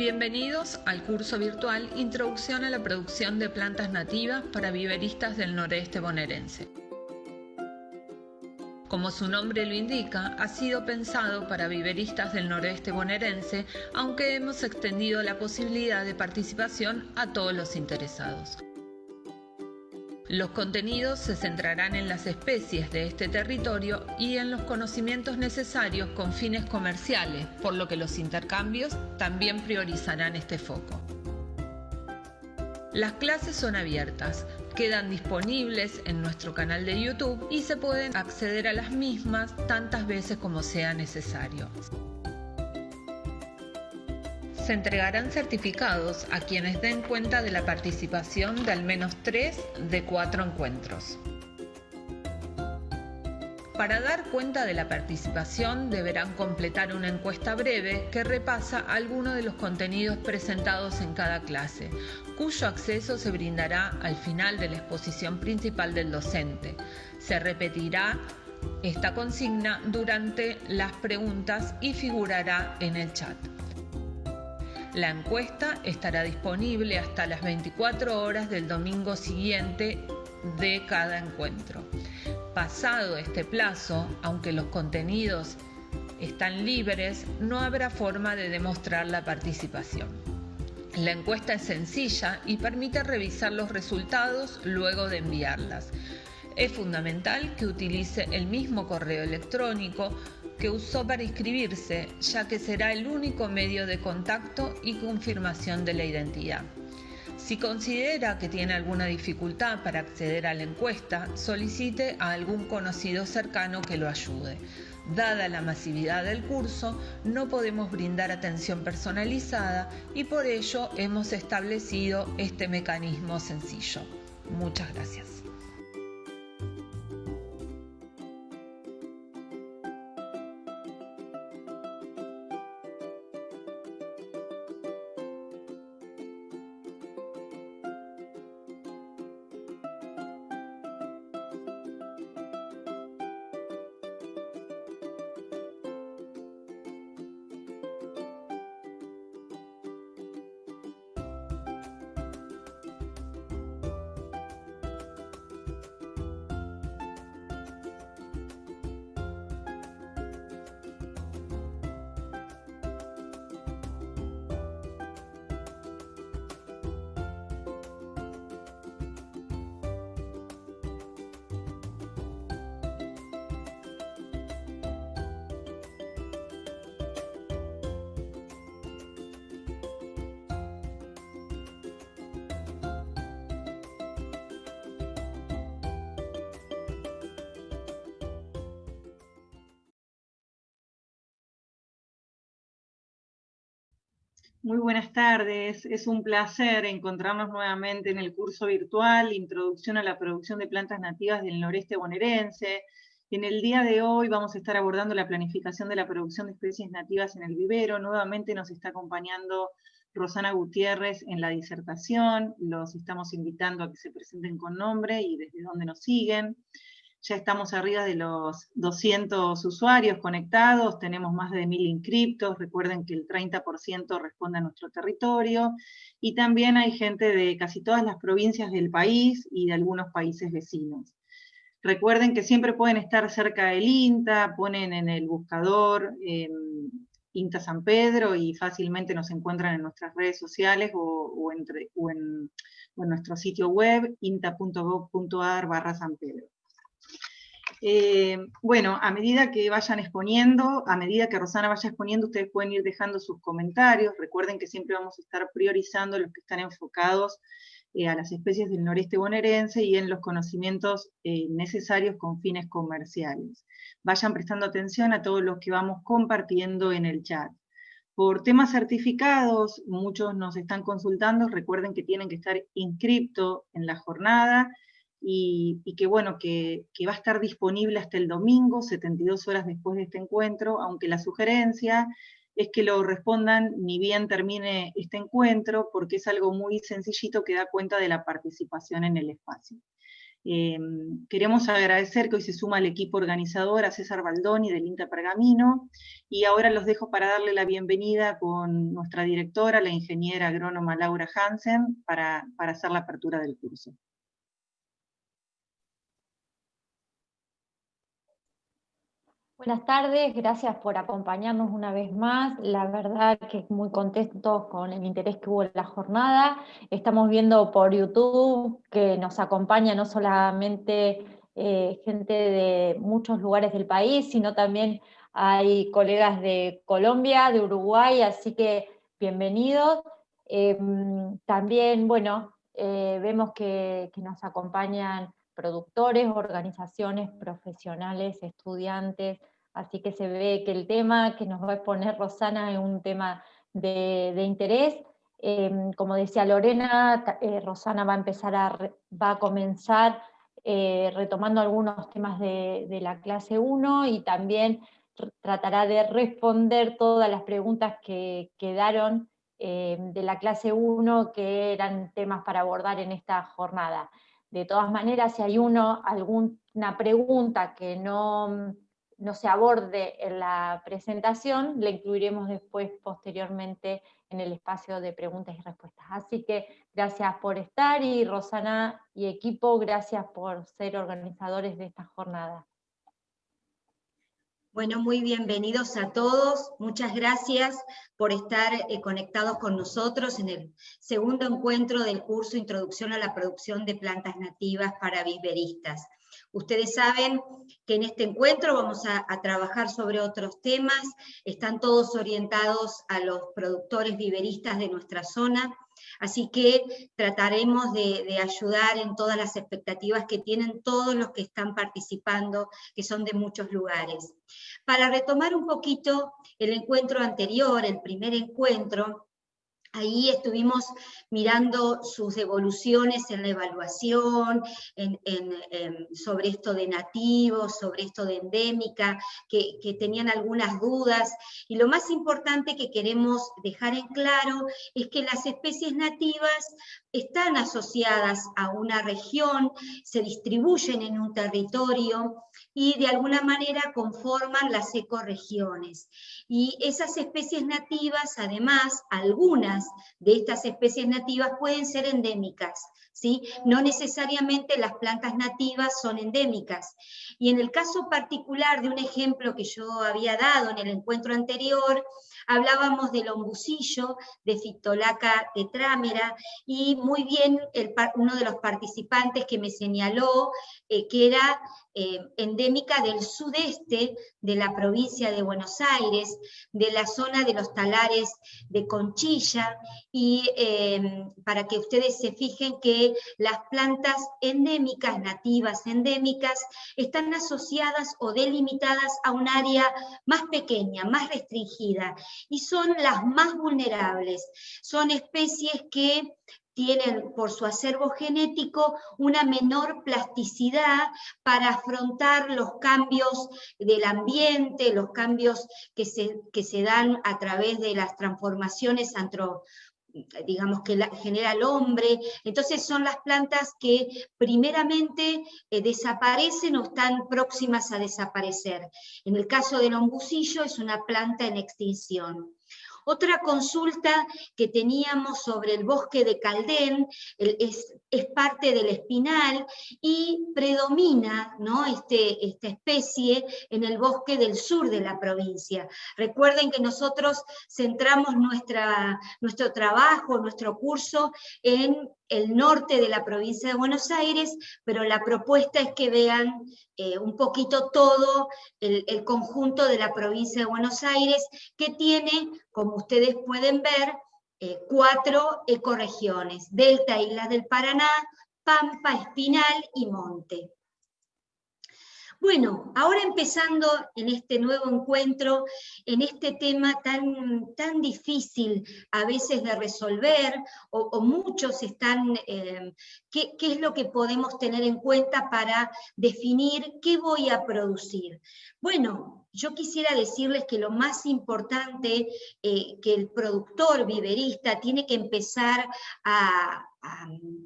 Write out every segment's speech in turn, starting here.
Bienvenidos al curso virtual Introducción a la producción de plantas nativas para viveristas del noreste bonaerense. Como su nombre lo indica, ha sido pensado para viveristas del noreste bonaerense, aunque hemos extendido la posibilidad de participación a todos los interesados. Los contenidos se centrarán en las especies de este territorio y en los conocimientos necesarios con fines comerciales, por lo que los intercambios también priorizarán este foco. Las clases son abiertas, quedan disponibles en nuestro canal de YouTube y se pueden acceder a las mismas tantas veces como sea necesario se entregarán certificados a quienes den cuenta de la participación de al menos tres de cuatro encuentros. Para dar cuenta de la participación deberán completar una encuesta breve que repasa algunos de los contenidos presentados en cada clase, cuyo acceso se brindará al final de la exposición principal del docente. Se repetirá esta consigna durante las preguntas y figurará en el chat. La encuesta estará disponible hasta las 24 horas del domingo siguiente de cada encuentro. Pasado este plazo, aunque los contenidos están libres, no habrá forma de demostrar la participación. La encuesta es sencilla y permite revisar los resultados luego de enviarlas. Es fundamental que utilice el mismo correo electrónico que usó para inscribirse, ya que será el único medio de contacto y confirmación de la identidad. Si considera que tiene alguna dificultad para acceder a la encuesta, solicite a algún conocido cercano que lo ayude. Dada la masividad del curso, no podemos brindar atención personalizada y por ello hemos establecido este mecanismo sencillo. Muchas gracias. Buenas tardes, es un placer encontrarnos nuevamente en el curso virtual Introducción a la producción de plantas nativas del noreste bonaerense. En el día de hoy vamos a estar abordando la planificación de la producción de especies nativas en el vivero. Nuevamente nos está acompañando Rosana Gutiérrez en la disertación. Los estamos invitando a que se presenten con nombre y desde dónde nos siguen. Ya estamos arriba de los 200 usuarios conectados, tenemos más de 1.000 inscriptos, recuerden que el 30% responde a nuestro territorio, y también hay gente de casi todas las provincias del país y de algunos países vecinos. Recuerden que siempre pueden estar cerca del INTA, ponen en el buscador em, INTA San Pedro y fácilmente nos encuentran en nuestras redes sociales o, en, en, nuestro sitio web inta.gov.ar barra San Pedro. Eh, bueno, a medida que vayan exponiendo, a medida que Rosana vaya exponiendo, ustedes pueden ir dejando sus comentarios. Recuerden que siempre vamos a estar priorizando los que están enfocados eh, a las especies del noreste bonaerense y en los conocimientos eh, necesarios con fines comerciales. Vayan prestando atención a todos los que vamos compartiendo en el chat. Por temas certificados, muchos nos están consultando, recuerden que tienen que estar inscriptos en la jornada, y, que bueno, que, va a estar disponible hasta el domingo, 72 horas después de este encuentro, aunque la sugerencia es que lo respondan ni bien termine este encuentro, porque es algo muy sencillito que da cuenta de la participación en el espacio. Em, queremos agradecer que hoy se suma al equipo organizador a César Baldoni del INTA Pergamino y ahora los dejo para darle la bienvenida con nuestra directora, la ingeniera agrónoma Laura Hansen, para hacer la apertura del curso. Buenas tardes, gracias por acompañarnos una vez más. La verdad que muy contentos con el interés que hubo en la jornada. Estamos viendo por YouTube que nos acompaña no solamente eh, gente de muchos lugares del país, sino también hay colegas de Colombia, de Uruguay, así que bienvenidos. Em, también, bueno, eh, vemos que nos acompañan productores, organizaciones profesionales, estudiantes, así que se ve que el tema que nos va a exponer Rosana es un tema de, interés. Em, como decía Lorena, eh, Rosana va a empezar a, va a comenzar eh, retomando algunos temas de, la clase 1 y también tratará de responder todas las preguntas que quedaron em, de la clase 1 que eran temas para abordar en esta jornada. De todas maneras, si hay uno, alguna pregunta que no, no se aborde en la presentación, la incluiremos después, posteriormente, en el espacio de preguntas y respuestas. Así que gracias por estar y Rosana y equipo, gracias por ser organizadores de esta jornada. Bueno, muy bienvenidos a todos. Muchas gracias por estar eh, conectados con nosotros en el segundo encuentro del curso Introducción a la Producción de Plantas Nativas para Viveristas. Ustedes saben que en este encuentro vamos a, trabajar sobre otros temas, están todos orientados a los productores viveristas de nuestra zona, así que trataremos de, ayudar en todas las expectativas que tienen todos los que están participando, que son de muchos lugares. Para retomar un poquito el encuentro anterior, el primer encuentro, Ahí estuvimos mirando sus evoluciones en la evaluación, sobre esto de nativos, sobre esto de endémica, que, tenían algunas dudas. Y lo más importante que queremos dejar en claro es que las especies nativas están asociadas a una región, se distribuyen en un territorio y de alguna manera conforman las ecorregiones. Y esas especies nativas, además, algunas de estas especies nativas pueden ser endémicas, ¿sí? No necesariamente las plantas nativas son endémicas. Y en el caso particular de un ejemplo que yo había dado en el encuentro anterior, hablábamos del ombucillo, de Fictolaca tetrámera, y muy bien uno de los participantes que me señaló eh, que era eh, endémica del sudeste de la provincia de Buenos Aires, de la zona de los talares de Conchilla, y em, para que ustedes se fijen que las plantas endémicas, nativas endémicas, están asociadas o delimitadas a un área más pequeña, más restringida, y son las más vulnerables. Son especies que tienen por su acervo genético una menor plasticidad para afrontar los cambios del ambiente, los cambios que se, que se dan a través de las transformaciones antro, digamos que genera el hombre, entonces son las plantas que primeramente eh, desaparecen o están próximas a desaparecer. En el caso del ombucillo es una planta en extinción. Otra consulta que teníamos sobre el bosque de Caldén es, parte del espinal y predomina ¿no? este, esta especie en el bosque del sur de la provincia. Recuerden que nosotros centramos nuestra, nuestro trabajo, nuestro curso en el norte de la provincia de Buenos Aires, pero la propuesta es que vean eh, un poquito todo el, conjunto de la provincia de Buenos Aires, que tiene, como ustedes pueden ver, eh, cuatro ecorregiones, Delta, Islas del Paraná, Pampa, Espinal y Monte. Bueno, ahora empezando en este nuevo encuentro, en este tema tan, tan difícil a veces de resolver, o, muchos están, eh, ¿qué, ¿qué, es lo que podemos tener en cuenta para definir qué voy a producir? Bueno, yo quisiera decirles que lo más importante eh, que el productor viverista tiene que empezar a,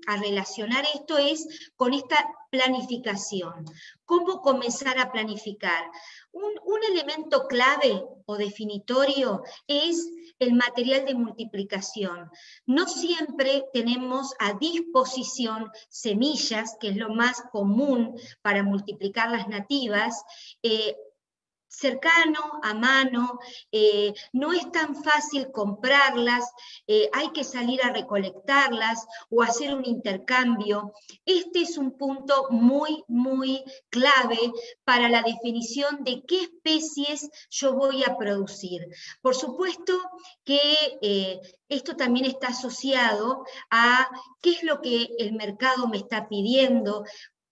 relacionar esto es con esta planificación. ¿Cómo comenzar a planificar? Un, elemento clave o definitorio es el material de multiplicación. No siempre tenemos a disposición semillas, que es lo más común para multiplicar las nativas, eh, cercano, a mano, eh, no es tan fácil comprarlas, eh, hay que salir a recolectarlas o hacer un intercambio. Este es un punto muy, muy clave para la definición de qué especies yo voy a producir. Por supuesto que eh, esto también está asociado a qué es lo que el mercado me está pidiendo,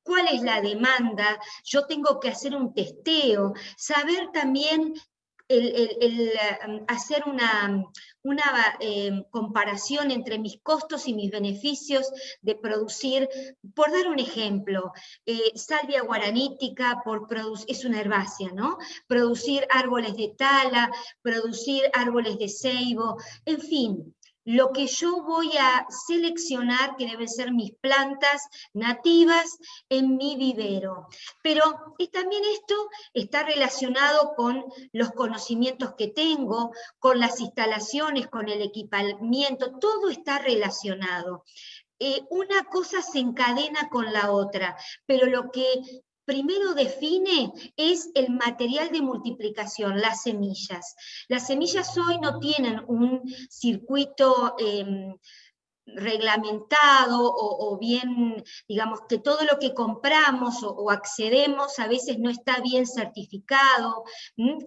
cuál es la demanda, yo tengo que hacer un testeo, saber también um, hacer una, una em, comparación entre mis costos y mis beneficios de producir, por dar un ejemplo, eh, salvia guaranítica por es una herbácea, ¿no? Producir árboles de tala, producir árboles de ceibo, en fin, lo que yo voy a seleccionar, que deben ser mis plantas nativas en mi vivero. Pero también esto está relacionado con los conocimientos que tengo, con las instalaciones, con el equipamiento, todo está relacionado. Eh, una cosa se encadena con la otra, pero lo que primero define es el material de multiplicación, las semillas. Las semillas hoy no tienen un circuito em, reglamentado o, bien, digamos, que todo lo que compramos o, accedemos a veces no está bien certificado.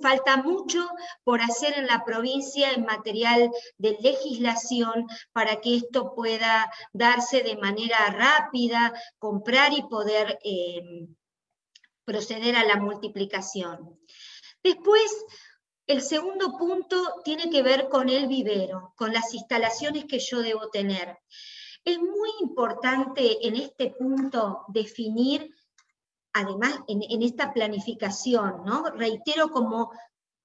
Falta mucho por hacer en la provincia en material de legislación para que esto pueda darse de manera rápida, comprar y poder... Em, proceder a la multiplicación. Después, el segundo punto tiene que ver con el vivero, con las instalaciones que yo debo tener. Es muy importante en este punto definir, además en, esta planificación, ¿no? reitero como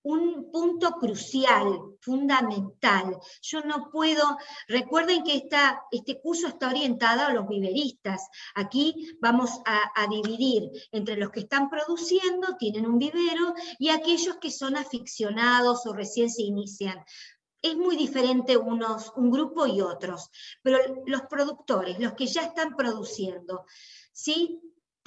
un punto crucial, fundamental. Yo no puedo, recuerden que este curso está orientado a los viveristas. Aquí vamos a, a, dividir entre los que están produciendo, tienen un vivero, y aquellos que son aficionados o recién se inician. Es muy diferente unos, un grupo y otros, pero los productores, los que ya están produciendo, ¿sí?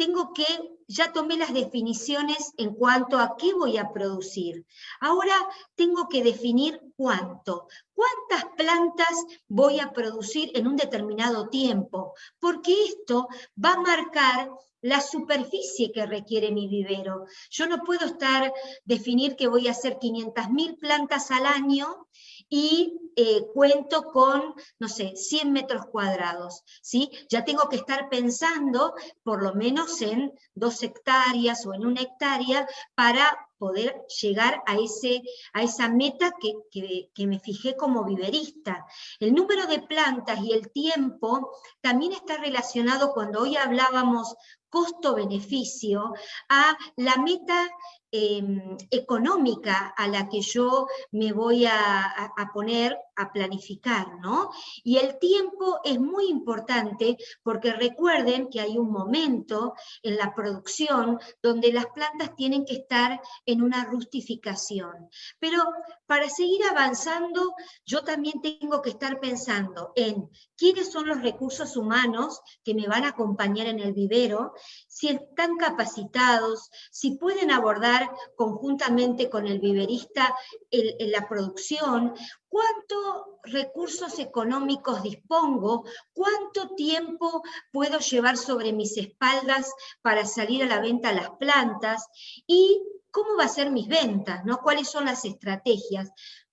Tengo que, ya tomé las definiciones en cuanto a qué voy a producir. Ahora tengo que definir cuánto. ¿Cuántas plantas voy a producir en un determinado tiempo? Porque esto va a marcar la superficie que requiere mi vivero. Yo no puedo estar, definir que voy a hacer 500.000 plantas al año y eh, cuento con, no sé, 100 metros cuadrados, ¿sí? Ya tengo que estar pensando por lo menos en dos hectáreas o en una hectárea para poder llegar a, ese, a esa meta que, que, me fijé como viverista. El número de plantas y el tiempo también está relacionado cuando hoy hablábamos costo-beneficio a la meta Em, económica a la que yo me voy a, poner a planificar, ¿no? Y el tiempo es muy importante porque recuerden que hay un momento en la producción donde las plantas tienen que estar en una rustificación. Pero para seguir avanzando, yo también tengo que estar pensando en quiénes son los recursos humanos que me van a acompañar en el vivero, si están capacitados, si pueden abordar conjuntamente con el viverista la producción, cuántos recursos económicos dispongo, cuánto tiempo puedo llevar sobre mis espaldas para salir a la venta las plantas y cómo va a ser mis ventas, ¿no? cuáles son las estrategias.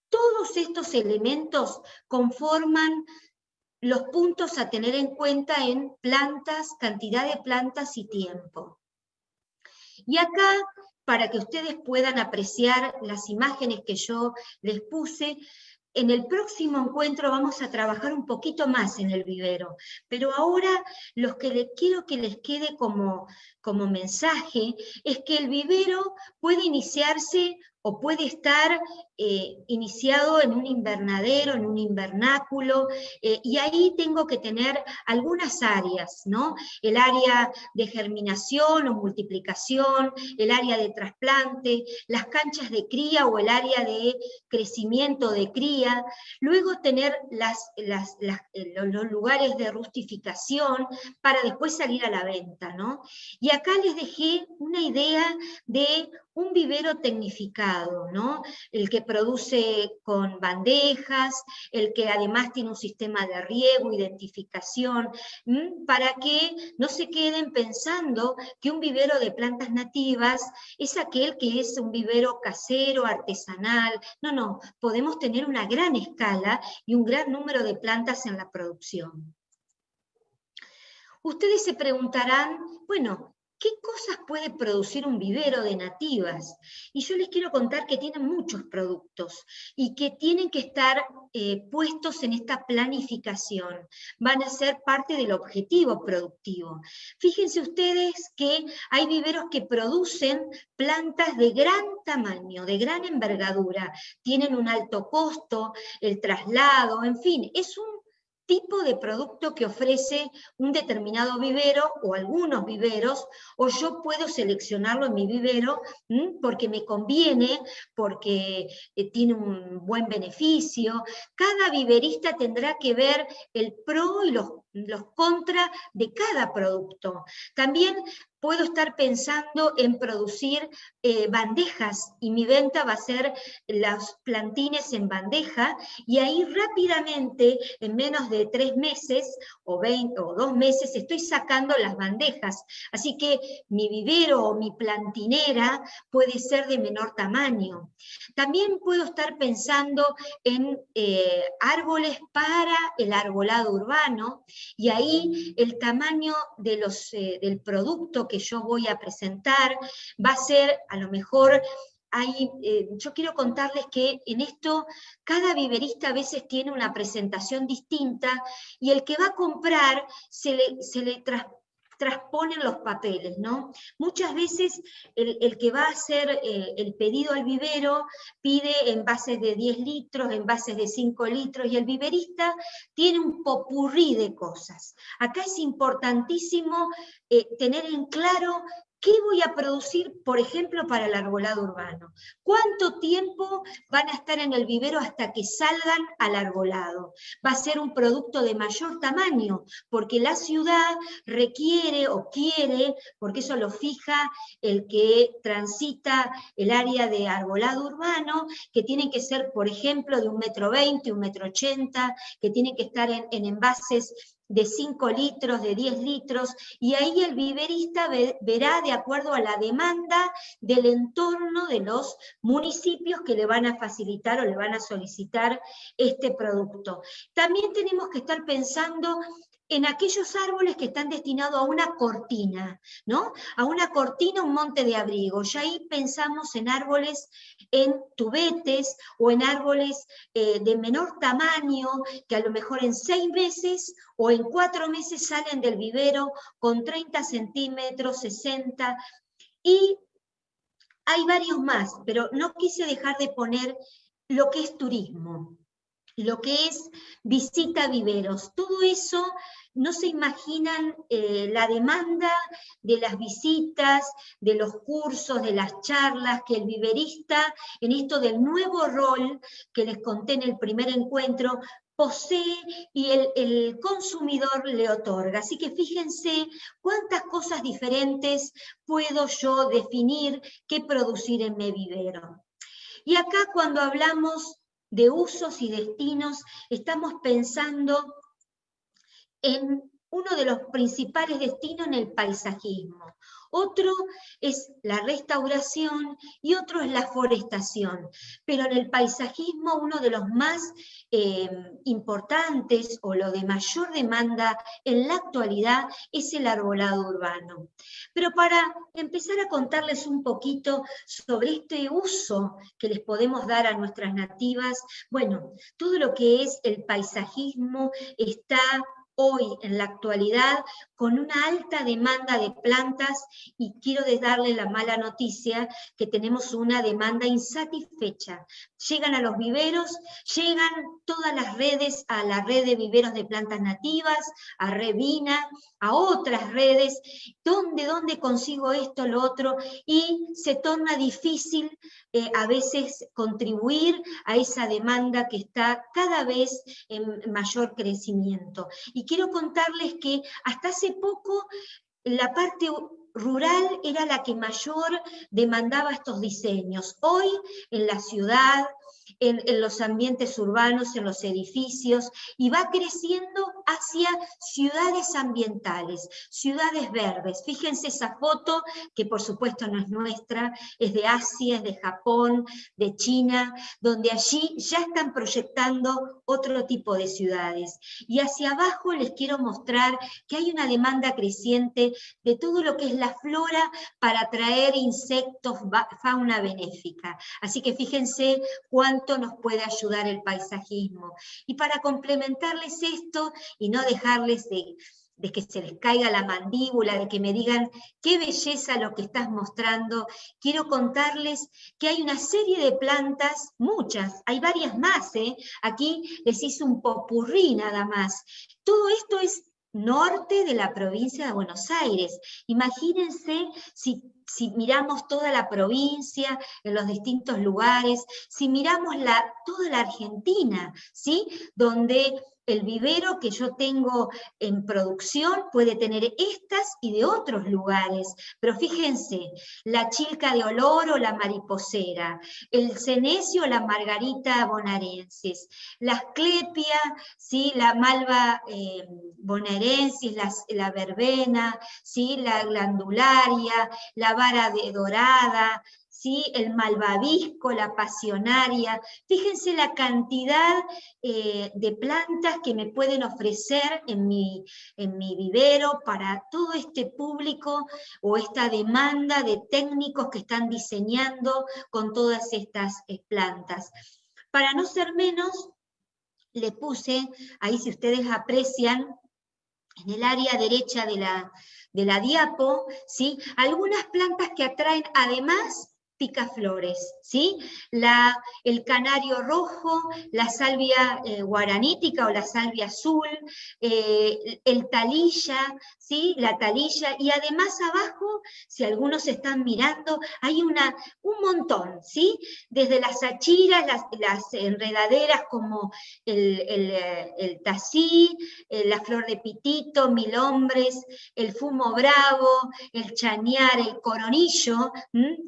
Todos estos elementos conforman los puntos a tener en cuenta en plantas, cantidad de plantas y tiempo. Y acá para que ustedes puedan apreciar las imágenes que yo les puse, en el próximo encuentro vamos a trabajar un poquito más en el vivero, pero ahora lo que le quiero que les quede como, como mensaje es que el vivero puede iniciarse o puede estar eh, iniciado en un invernadero, en un invernáculo, eh, y ahí tengo que tener algunas áreas, ¿no? El área de germinación o multiplicación, el área de trasplante, las canchas de cría o el área de crecimiento de cría, luego tener las, eh, los lugares de rustificación para después salir a la venta, ¿no? Y acá les dejé una idea de un vivero tecnificado, ¿no? El que produce con bandejas, el que además tiene un sistema de riego, identificación, para que no se queden pensando que un vivero de plantas nativas es aquel que es un vivero casero, artesanal. No, no, podemos tener una gran escala y un gran número de plantas en la producción. Ustedes se preguntarán, bueno, ¿Qué cosas puede producir un vivero de nativas? Y yo les quiero contar que tienen muchos productos y que tienen que estar eh, puestos en esta planificación. Van a ser parte del objetivo productivo. Fíjense ustedes que hay viveros que producen plantas de gran tamaño, de gran envergadura, tienen un alto costo, el traslado, en fin, es un tipo de producto que ofrece un determinado vivero o algunos viveros, o yo puedo seleccionarlo en mi vivero porque me conviene, porque eh, tiene un buen beneficio. Cada viverista tendrá que ver el pro y los los contras de cada producto. También puedo estar pensando en producir eh, bandejas y mi venta va a ser los plantines en bandeja y ahí rápidamente, en menos de tres meses o, 20, o dos meses, estoy sacando las bandejas. Así que mi vivero o mi plantinera puede ser de menor tamaño. También puedo estar pensando en eh, árboles para el arbolado urbano y ahí el tamaño de los, eh, del producto que yo voy a presentar va a ser a lo mejor hay, eh, yo quiero contarles que en esto cada viverista a veces tiene una presentación distinta y el que va a comprar se le, se le, transponen los papeles, ¿no? Muchas veces el, que va a hacer eh, el pedido al vivero pide envases de 10 litros, envases de 5 litros, y el viverista tiene un popurrí de cosas. Acá es importantísimo eh, tener en claro ¿Qué voy a producir, por ejemplo, para el arbolado urbano? ¿Cuánto tiempo van a estar en el vivero hasta que salgan al arbolado? Va a ser un producto de mayor tamaño, porque la ciudad requiere o quiere, porque eso lo fija el que transita el área de arbolado urbano, que tienen que ser, por ejemplo, de un metro veinte, un metro ochenta, que tienen que estar en, en envases de 5 litros, de 10 litros, y ahí el viverista verá de acuerdo a la demanda del entorno de los municipios que le van a facilitar o le van a solicitar este producto. También tenemos que estar pensando en aquellos árboles que están destinados a una cortina, ¿no? A una cortina, un monte de abrigo. Y ahí pensamos en árboles en tubetes o en árboles eh, de menor tamaño, que a lo mejor en seis meses o en cuatro meses salen del vivero con 30 centímetros, 60, y hay varios más, pero no quise dejar de poner lo que es turismo, lo que es visita a viveros. Todo eso no se imaginan eh, la demanda de las visitas, de los cursos, de las charlas que el viverista, en esto del nuevo rol que les conté en el primer encuentro, posee y el, el, consumidor le otorga. Así que fíjense cuántas cosas diferentes puedo yo definir qué producir en mi vivero. Y acá cuando hablamos de usos y destinos, estamos pensando en uno de los principales destinos en el paisajismo. otro es la restauración y otro es la forestación. Pero en el paisajismo uno de los más eh, importantes o lo de mayor demanda en la actualidad es el arbolado urbano. Pero para empezar a contarles un poquito sobre este uso que les podemos dar a nuestras nativas, bueno, todo lo que es el paisajismo está hoy, en la actualidad, con una alta demanda de plantas y quiero darle la mala noticia que tenemos una demanda insatisfecha. Llegan a los viveros, llegan todas las redes a la red de viveros de plantas nativas, a Revina, a otras redes, ¿dónde, dónde consigo esto, lo otro? Y se torna difícil eh, a veces contribuir a esa demanda que está cada vez en mayor crecimiento. Y quiero contarles que hasta hace poco la parte rural era la que mayor demandaba estos diseños. Hoy en la ciudad, en, los ambientes urbanos, en los edificios, y va creciendo hacia ciudades ambientales, ciudades verdes. Fíjense esa foto, que por supuesto no es nuestra, es de Asia, es de Japón, de China, donde allí ya están proyectando otro tipo de ciudades. Y hacia abajo les quiero mostrar que hay una demanda creciente de todo lo que es la flora para atraer insectos, fauna benéfica. Así que fíjense cuánto nos puede ayudar el paisajismo. Y para complementarles esto y no dejarles de, que se les caiga la mandíbula, de que me digan qué belleza lo que estás mostrando, quiero contarles que hay una serie de plantas, muchas, hay varias más, ¿eh? aquí les hice un popurrí nada más. Todo esto es norte de la provincia de Buenos Aires. Imagínense si si miramos toda la provincia, en los distintos lugares, si miramos la, toda la Argentina, ¿sí? donde el vivero que yo tengo en producción puede tener estas y de otros lugares, pero fíjense, la chilca de olor o la mariposera, el cenecio o la margarita bonaerensis, la asclepia, ¿sí? la malva eh, la, verbena, ¿sí? la glandularia, la vara de dorada, ¿sí? el malvavisco, la pasionaria. Fíjense la cantidad eh, de plantas que me pueden ofrecer en mi, en mi vivero para todo este público o esta demanda de técnicos que están diseñando con todas estas eh, plantas. Para no ser menos, le puse, ahí si ustedes aprecian, en el área derecha de la, de la diapo, ¿sí? algunas plantas que atraen además picaflores, ¿sí? La, el canario rojo, la salvia eh, guaranítica o la salvia azul, eh, el talilla, ¿sí? La talilla, y además abajo, si algunos están mirando, hay una, un montón, ¿sí? Desde las achiras, las, enredaderas como el, el, el tací, eh, la flor de pitito, mil hombres, el fumo bravo, el chañar, el coronillo,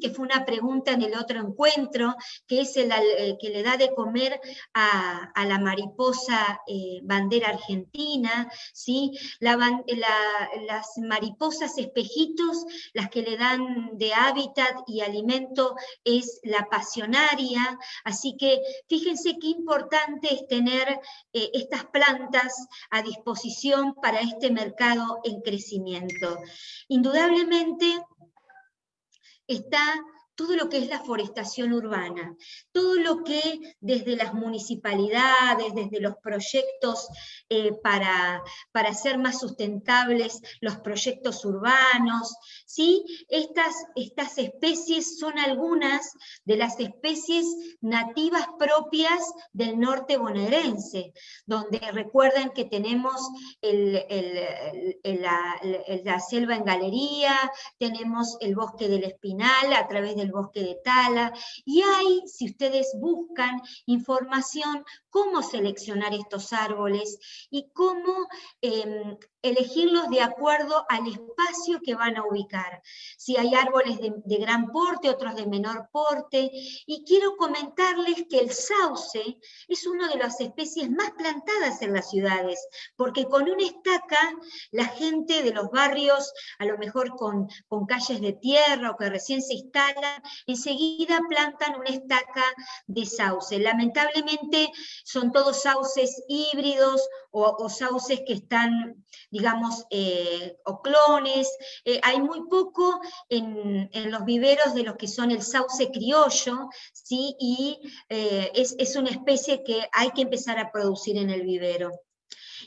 que fue una pregunta en el otro encuentro, que es el, que le da de comer a, la mariposa eh, bandera argentina, ¿sí? las mariposas espejitos, las que le dan de hábitat y alimento es la pasionaria, así que fíjense qué importante es tener eh, estas plantas a disposición para este mercado en crecimiento. Indudablemente está todo lo que es la forestación urbana, todo lo que desde las municipalidades, desde los proyectos eh, para, para hacer más sustentables los proyectos urbanos, ¿sí? estas, estas especies son algunas de las especies nativas propias del norte bonaerense, donde recuerden que tenemos la selva en galería, tenemos el bosque del espinal a través de el bosque de Tala, y hay, si ustedes buscan información, cómo seleccionar estos árboles y cómo em, elegirlos de acuerdo al espacio que van a ubicar. Si hay árboles de, gran porte, otros de menor porte. Y quiero comentarles que el sauce es una de las especies más plantadas en las ciudades, porque con una estaca la gente de los barrios, a lo mejor con, con calles de tierra o que recién se instalan, enseguida plantan una estaca de sauce. Lamentablemente son todos sauces híbridos o, sauces que están, digamos, eh, o clones. Eh, hay muy poco en, los viveros de los que son el sauce criollo, ¿sí? y eh, es, es una especie que hay que empezar a producir en el vivero.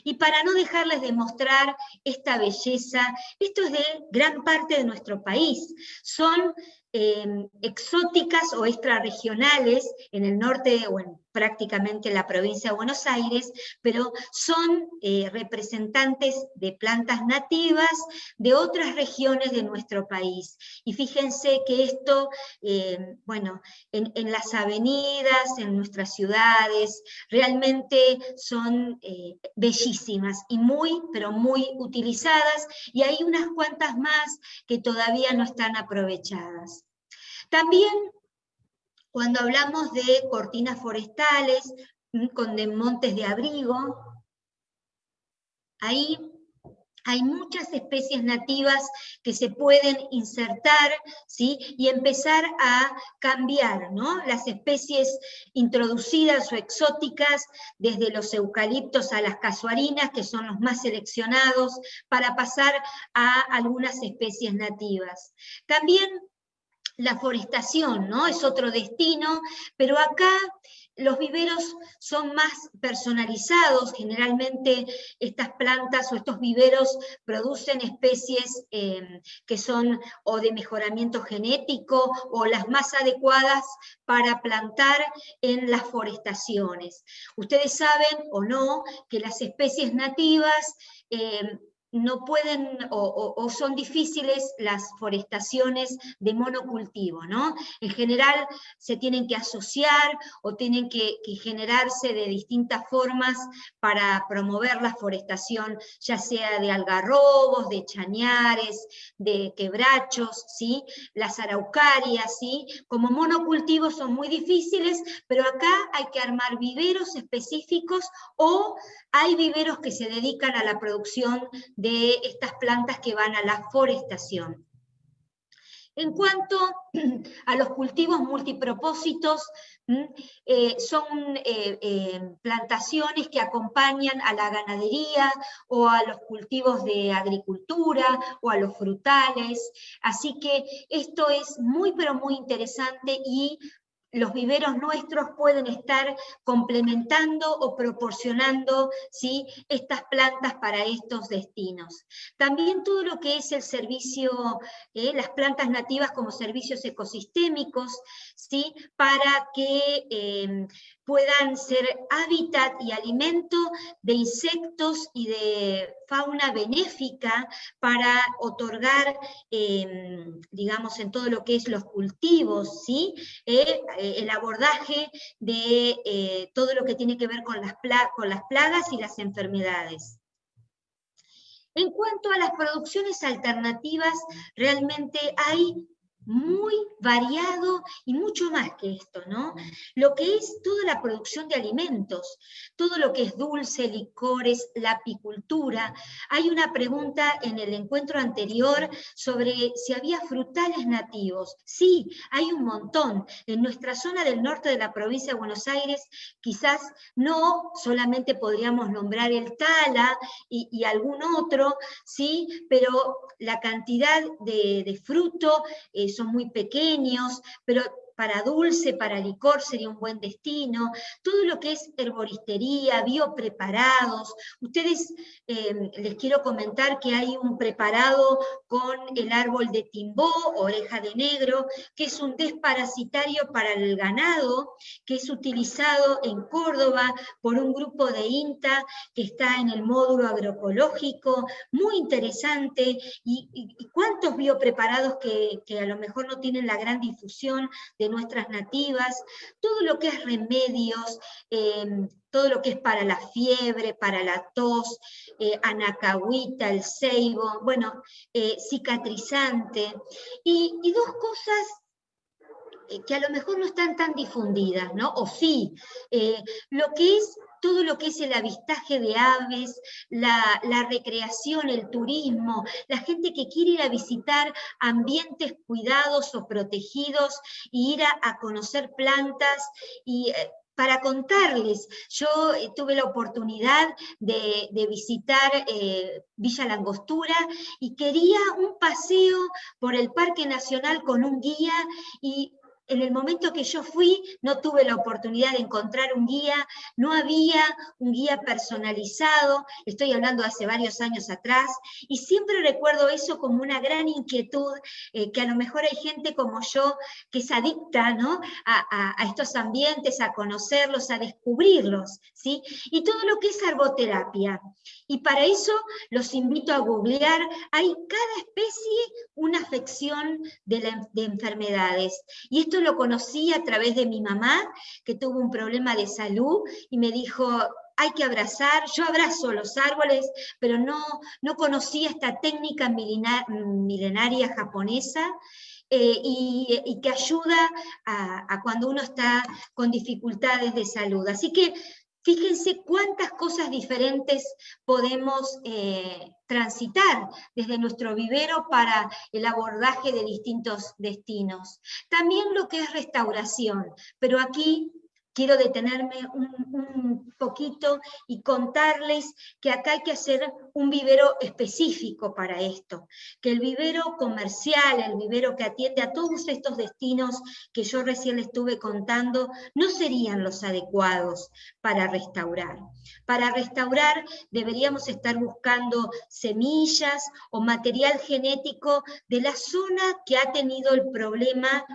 Y para no dejarles de mostrar esta belleza, esto es de gran parte de nuestro país. Son Em, exóticas o extrarregionales en el norte o en prácticamente la provincia de Buenos Aires, pero son eh, representantes de plantas nativas de otras regiones de nuestro país. Y fíjense que esto, em, bueno, en, las avenidas, en nuestras ciudades, realmente son eh, bellísimas y muy, pero muy utilizadas, y hay unas cuantas más que todavía no están aprovechadas. También cuando hablamos de cortinas forestales, mm, con montes de abrigo, ahí hay muchas especies nativas que se pueden insertar ¿sí? y empezar a cambiar ¿no? las especies introducidas o exóticas, desde los eucaliptos a las casuarinas, que son los más seleccionados, para pasar a algunas especies nativas. También la forestación, ¿no? Es otro destino, pero acá los viveros son más personalizados, generalmente estas plantas o estos viveros producen especies em, que son o de mejoramiento genético o las más adecuadas para plantar en las forestaciones. Ustedes saben o no que las especies nativas em, no pueden o, son difíciles las forestaciones de monocultivo, ¿no? En general se tienen que asociar o tienen que, generarse de distintas formas para promover la forestación, ya sea de algarrobos, de chañares, de quebrachos, ¿sí? Las araucarias, ¿sí? Como monocultivos son muy difíciles, pero acá hay que armar viveros específicos o hay viveros que se dedican a la producción de estas plantas que van a la forestación. En cuanto a los cultivos multipropósitos, eh, son eh, eh, plantaciones que acompañan a la ganadería o a los cultivos de agricultura o a los frutales. Así que esto es muy pero muy interesante y los viveros nuestros pueden estar complementando o proporcionando ¿sí? estas plantas para estos destinos. También todo lo que es el servicio, eh, las plantas nativas como servicios ecosistémicos, ¿sí? para que em, puedan ser hábitat y alimento de insectos y de fauna benéfica para otorgar, em, digamos, en todo lo que es los cultivos, ¿sí? Eh, el abordaje de eh, todo lo que tiene que ver con las plagas y las enfermedades. En cuanto a las producciones alternativas, realmente hay muy variado y mucho más que esto, ¿no? Lo que es toda la producción de alimentos, todo lo que es dulce, licores, la apicultura. Hay una pregunta en el encuentro anterior sobre si había frutales nativos. Sí, hay un montón. En nuestra zona del norte de la provincia de Buenos Aires, quizás no solamente podríamos nombrar el tala y, algún otro, sí, pero la cantidad de, fruto es son muy pequeños, pero para dulce, para licor sería un buen destino, todo lo que es herboristería, biopreparados. Ustedes em, les quiero comentar que hay un preparado con el árbol de timbó, oreja de negro, que es un desparasitario para el ganado, que es utilizado en Córdoba por un grupo de INTA que está en el módulo agroecológico, muy interesante, y, cuántos biopreparados que, que a lo mejor no tienen la gran difusión de nuestras nativas, todo lo que es remedios, em, todo lo que es para la fiebre, para la tos, eh, anacahuita, el ceibo, bueno, eh, cicatrizante, y, dos cosas eh, que a lo mejor no están tan difundidas, ¿no? O sí, lo que es todo lo que es el avistaje de aves, la, recreación, el turismo, la gente que quiere ir a visitar ambientes cuidados o protegidos y ir a, conocer plantas y eh, para contarles, yo eh, tuve la oportunidad de, visitar eh, Villa Langostura y quería un paseo por el Parque Nacional con un guía y en el momento que yo fui no tuve la oportunidad de encontrar un guía, no había un guía personalizado, estoy hablando hace varios años atrás, y siempre recuerdo eso como una gran inquietud, eh, que a lo mejor hay gente como yo que es adicta ¿no? a, estos ambientes, a conocerlos, a descubrirlos, ¿sí? y todo lo que es arboterapia. Y para eso los invito a googlear, hay cada especie una afección de, de enfermedades, y esto lo conocí a través de mi mamá, que tuvo un problema de salud y me dijo, hay que abrazar, yo abrazo los árboles, pero no, no conocía esta técnica milenaria japonesa, eh, y, que ayuda a, cuando uno está con dificultades de salud. Así que Fíjense cuántas cosas diferentes podemos eh, transitar desde nuestro vivero para el abordaje de distintos destinos. También lo que es restauración, pero aquí quiero detenerme un, poquito y contarles que acá hay que hacer un vivero específico para esto, que el vivero comercial, el vivero que atiende a todos estos destinos que yo recién les estuve contando, no serían los adecuados para restaurar. Para restaurar deberíamos estar buscando semillas o material genético de la zona que ha tenido el problema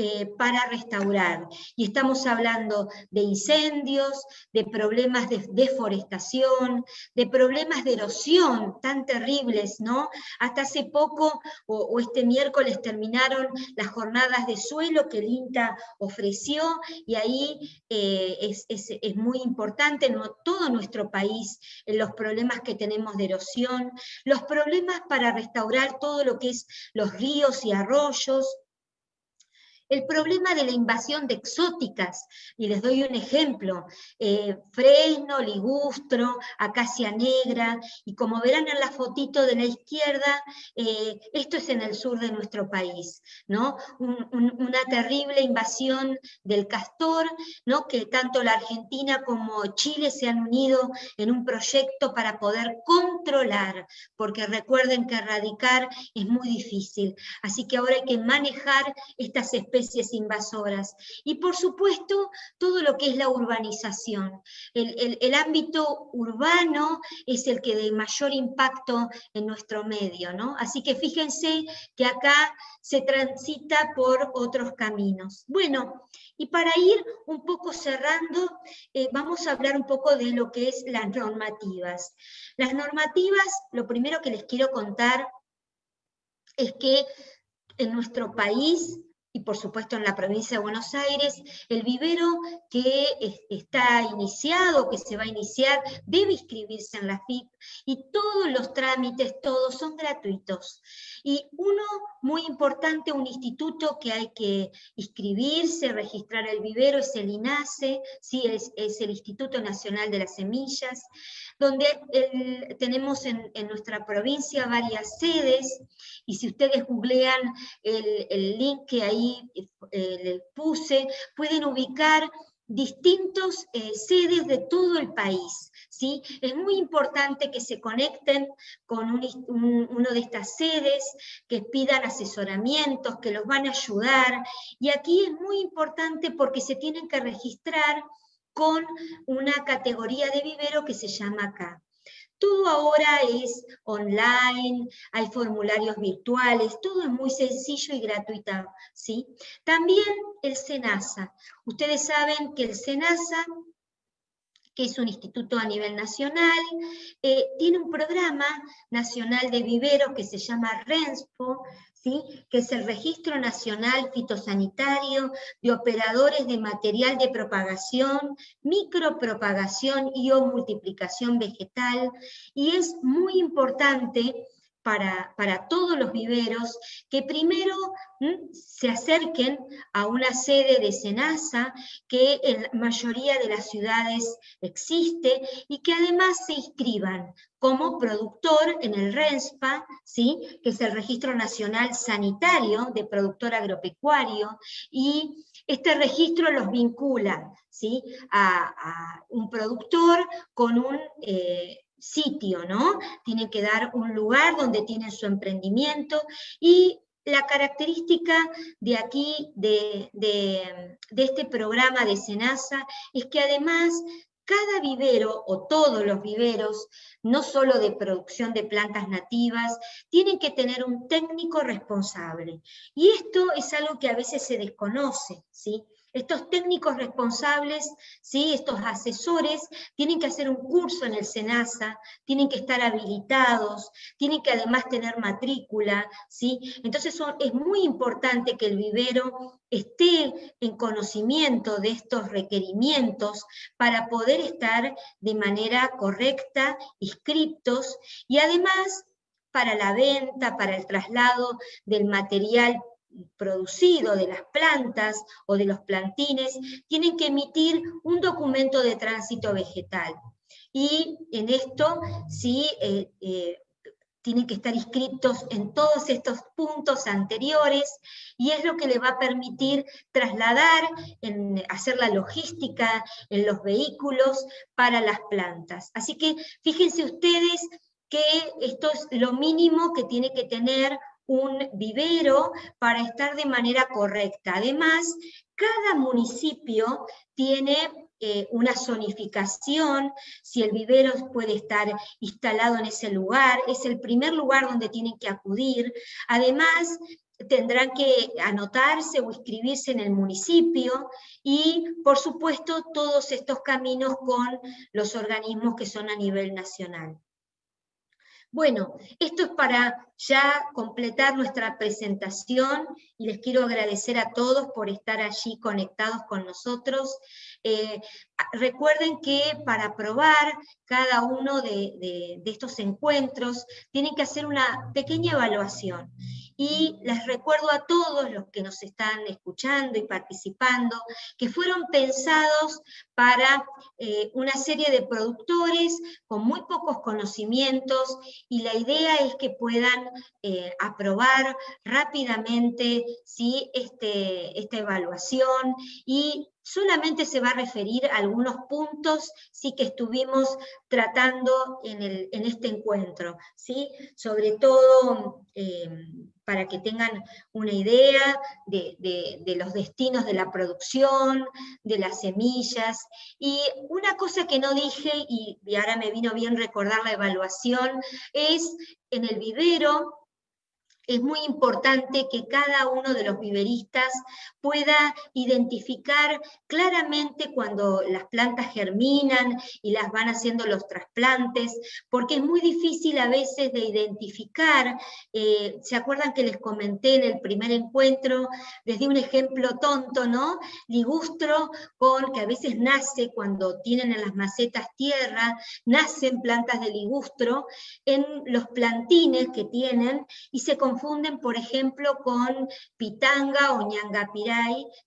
eh, para restaurar. Y estamos hablando de incendios, de problemas de deforestación, de problemas de erosión tan terribles, ¿no? Hasta hace poco o, este miércoles terminaron las jornadas de suelo que el INTA ofreció y ahí eh, es, muy importante ¿no? todo nuestro país, en los problemas que tenemos de erosión, los problemas para restaurar todo lo que es los ríos y arroyos, el problema de la invasión de exóticas, y les doy un ejemplo, eh, fresno, ligustro, acacia negra, y como verán en la fotito de la izquierda, eh, esto es en el sur de nuestro país, ¿no? una terrible invasión del castor, ¿no? que tanto la Argentina como Chile se han unido en un proyecto para poder controlar, porque recuerden que erradicar es muy difícil, así que ahora hay que manejar estas especies especies invasoras. Y por supuesto, todo lo que es la urbanización. El, ámbito urbano es el que de mayor impacto en nuestro medio, ¿no? Así que fíjense que acá se transita por otros caminos. Bueno, y para ir un poco cerrando, eh, vamos a hablar un poco de lo que es las normativas. Las normativas, lo primero que les quiero contar es que en nuestro país y por supuesto en la provincia de Buenos Aires, el vivero que está iniciado, que se va a iniciar, debe inscribirse en la FIP y todos los trámites, todos son gratuitos. Y uno muy importante, un instituto que hay que inscribirse, registrar el vivero, es el INASE, ¿sí? es, es el Instituto Nacional de las Semillas, donde tenemos en, nuestra provincia varias sedes, y si ustedes googlean el, link que ahí eh, les puse, pueden ubicar distintos eh, sedes de todo el país. ¿sí? Es muy importante que se conecten con una de estas sedes, que pidan asesoramientos, que los van a ayudar. Y aquí es muy importante porque se tienen que registrar con una categoría de vivero que se llama acá. Todo ahora es online, hay formularios virtuales, todo es muy sencillo y gratuito. ¿sí? También el SENASA. Ustedes saben que el SENASA que es un instituto a nivel nacional, eh, tiene un programa nacional de viveros que se llama RENSPO, ¿sí? que es el Registro Nacional Fitosanitario de Operadores de Material de Propagación, Micropropagación y o Multiplicación Vegetal, y es muy importante para, todos los viveros que primero se acerquen a una sede de SENASA que en la mayoría de las ciudades existe y que además se inscriban como productor en el RENSPA, ¿sí? que es el Registro Nacional Sanitario de Productor Agropecuario, y este registro los vincula ¿sí? a, un productor con un... Eh, sitio, ¿no? Tienen que dar un lugar donde tienen su emprendimiento y la característica de aquí, de, este programa de SENASA, es que además cada vivero o todos los viveros, no solo de producción de plantas nativas, tienen que tener un técnico responsable. Y esto es algo que a veces se desconoce, Estos técnicos responsables, ¿sí? estos asesores, tienen que hacer un curso en el SENASA, tienen que estar habilitados, tienen que además tener matrícula. ¿sí? Entonces es muy importante que el vivero esté en conocimiento de estos requerimientos para poder estar de manera correcta, inscriptos, y además para la venta, para el traslado del material producido de las plantas o de los plantines, tienen que emitir un documento de tránsito vegetal. Y en esto sí eh, eh, tienen que estar inscritos en todos estos puntos anteriores y es lo que le va a permitir trasladar, hacer la logística en los vehículos para las plantas. Así que fíjense ustedes que esto es lo mínimo que tiene que tener un vivero para estar de manera correcta. Además, cada municipio tiene eh, una zonificación, si el vivero puede estar instalado en ese lugar, es el primer lugar donde tienen que acudir. Además, tendrán que anotarse o inscribirse en el municipio y, por supuesto, todos estos caminos con los organismos que son a nivel nacional. Bueno, esto es para ya completar nuestra presentación y les quiero agradecer a todos por estar allí conectados con nosotros. Eh, recuerden que para probar cada uno de estos encuentros tienen que hacer una pequeña evaluación y les recuerdo a todos los que nos están escuchando y participando que fueron pensados para eh, una serie de productores con muy pocos conocimientos y la idea es que puedan eh, aprobar rápidamente ¿sí? este, esta evaluación y solamente se va a referir a algunos puntos sí que estuvimos tratando en, este encuentro, ¿sí? sobre todo eh, para que tengan una idea de, los destinos de la producción, de las semillas. Y una cosa que no dije, y, y ahora me vino bien recordar la evaluación, es en el vivero es muy importante que cada uno de los viveristas pueda identificar claramente cuando las plantas germinan y las van haciendo los trasplantes, porque es muy difícil a veces de identificar. Eh, ¿Se acuerdan que les comenté en el primer encuentro, les di un ejemplo tonto, ¿no? Ligustro con que a veces nace cuando tienen en las macetas tierra, nacen plantas de ligustro en los plantines que tienen y se confunden, por ejemplo, con pitanga o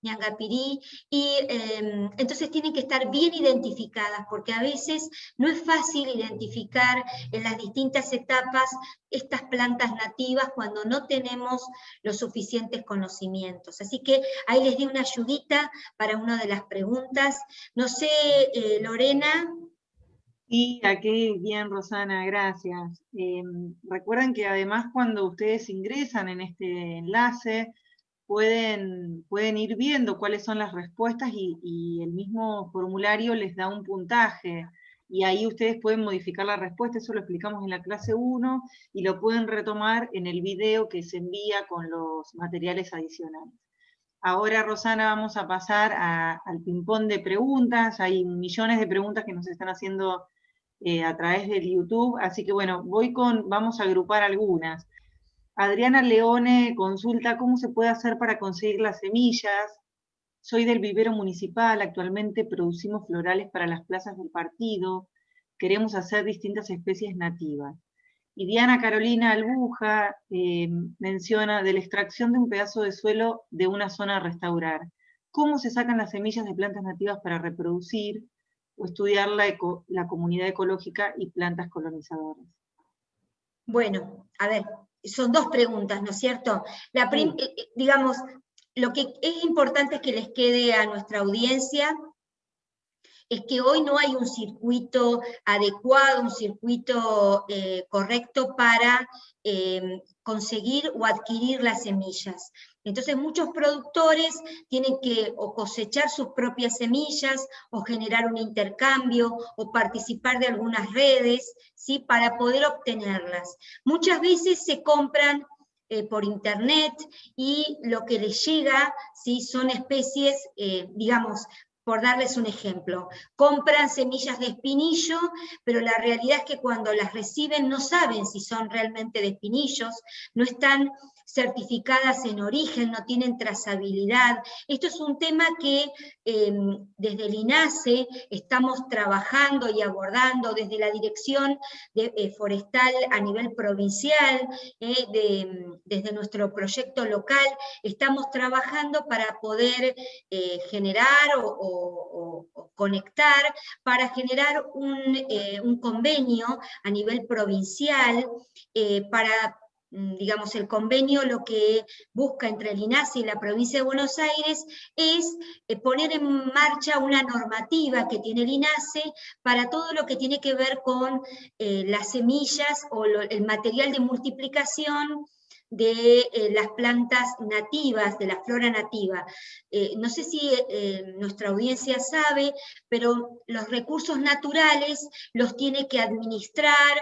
ñangapirí, y em, entonces tienen que estar bien identificadas, porque a veces no es fácil identificar en las distintas etapas estas plantas nativas cuando no tenemos los suficientes conocimientos. Así que ahí les di una ayudita para una de las preguntas. No sé, eh, Lorena, Sí, aquí bien, Rosana, gracias. Em, recuerden que además cuando ustedes ingresan en este enlace, pueden, pueden ir viendo cuáles son las respuestas y, el mismo formulario les da un puntaje. Y ahí ustedes pueden modificar la respuesta, eso lo explicamos en la clase 1, y lo pueden retomar en el video que se envía con los materiales adicionales. Ahora, Rosana, vamos a pasar al ping-pong de preguntas. Hay millones de preguntas que nos están haciendo eh, a través del YouTube, así que bueno, voy con, vamos a agrupar algunas. Adriana Leone consulta cómo se puede hacer para conseguir las semillas. Soy del vivero municipal, actualmente producimos florales para las plazas del partido. Queremos hacer distintas especies nativas. Y Diana Carolina Albuja eh, menciona de la extracción de un pedazo de suelo de una zona a restaurar. ¿Cómo se sacan las semillas de plantas nativas para reproducir o estudiar la, la comunidad ecológica y plantas colonizadoras? Bueno, a ver, son dos preguntas, ¿no es cierto? La eh, eh, digamos, lo que es importante es que les quede a nuestra audiencia es que hoy no hay un circuito adecuado, un circuito eh, correcto para conseguir o adquirir las semillas. Entonces muchos productores tienen que o cosechar sus propias semillas, o generar un intercambio, o participar de algunas redes, ¿sí? para poder obtenerlas. Muchas veces se compran eh, por internet y lo que les llega ¿sí? son especies, eh, digamos, por darles un ejemplo, compran semillas de espinillo, pero la realidad es que cuando las reciben no saben si son realmente de espinillos, no están certificadas en origen, no tienen trazabilidad. Esto es un tema que em, desde el INASE estamos trabajando y abordando desde la Dirección de, eh, Forestal a nivel provincial, eh, desde nuestro proyecto local, estamos trabajando para poder eh, generar o, conectar, para generar un, un, convenio a nivel provincial para digamos, el convenio lo que busca entre el INASE y la provincia de Buenos Aires es eh, poner en marcha una normativa que tiene el INASE para todo lo que tiene que ver con eh, las semillas o el material de multiplicación de eh, las plantas nativas, de la flora nativa. Eh, no sé si eh, nuestra audiencia sabe, pero los recursos naturales los tiene que administrar,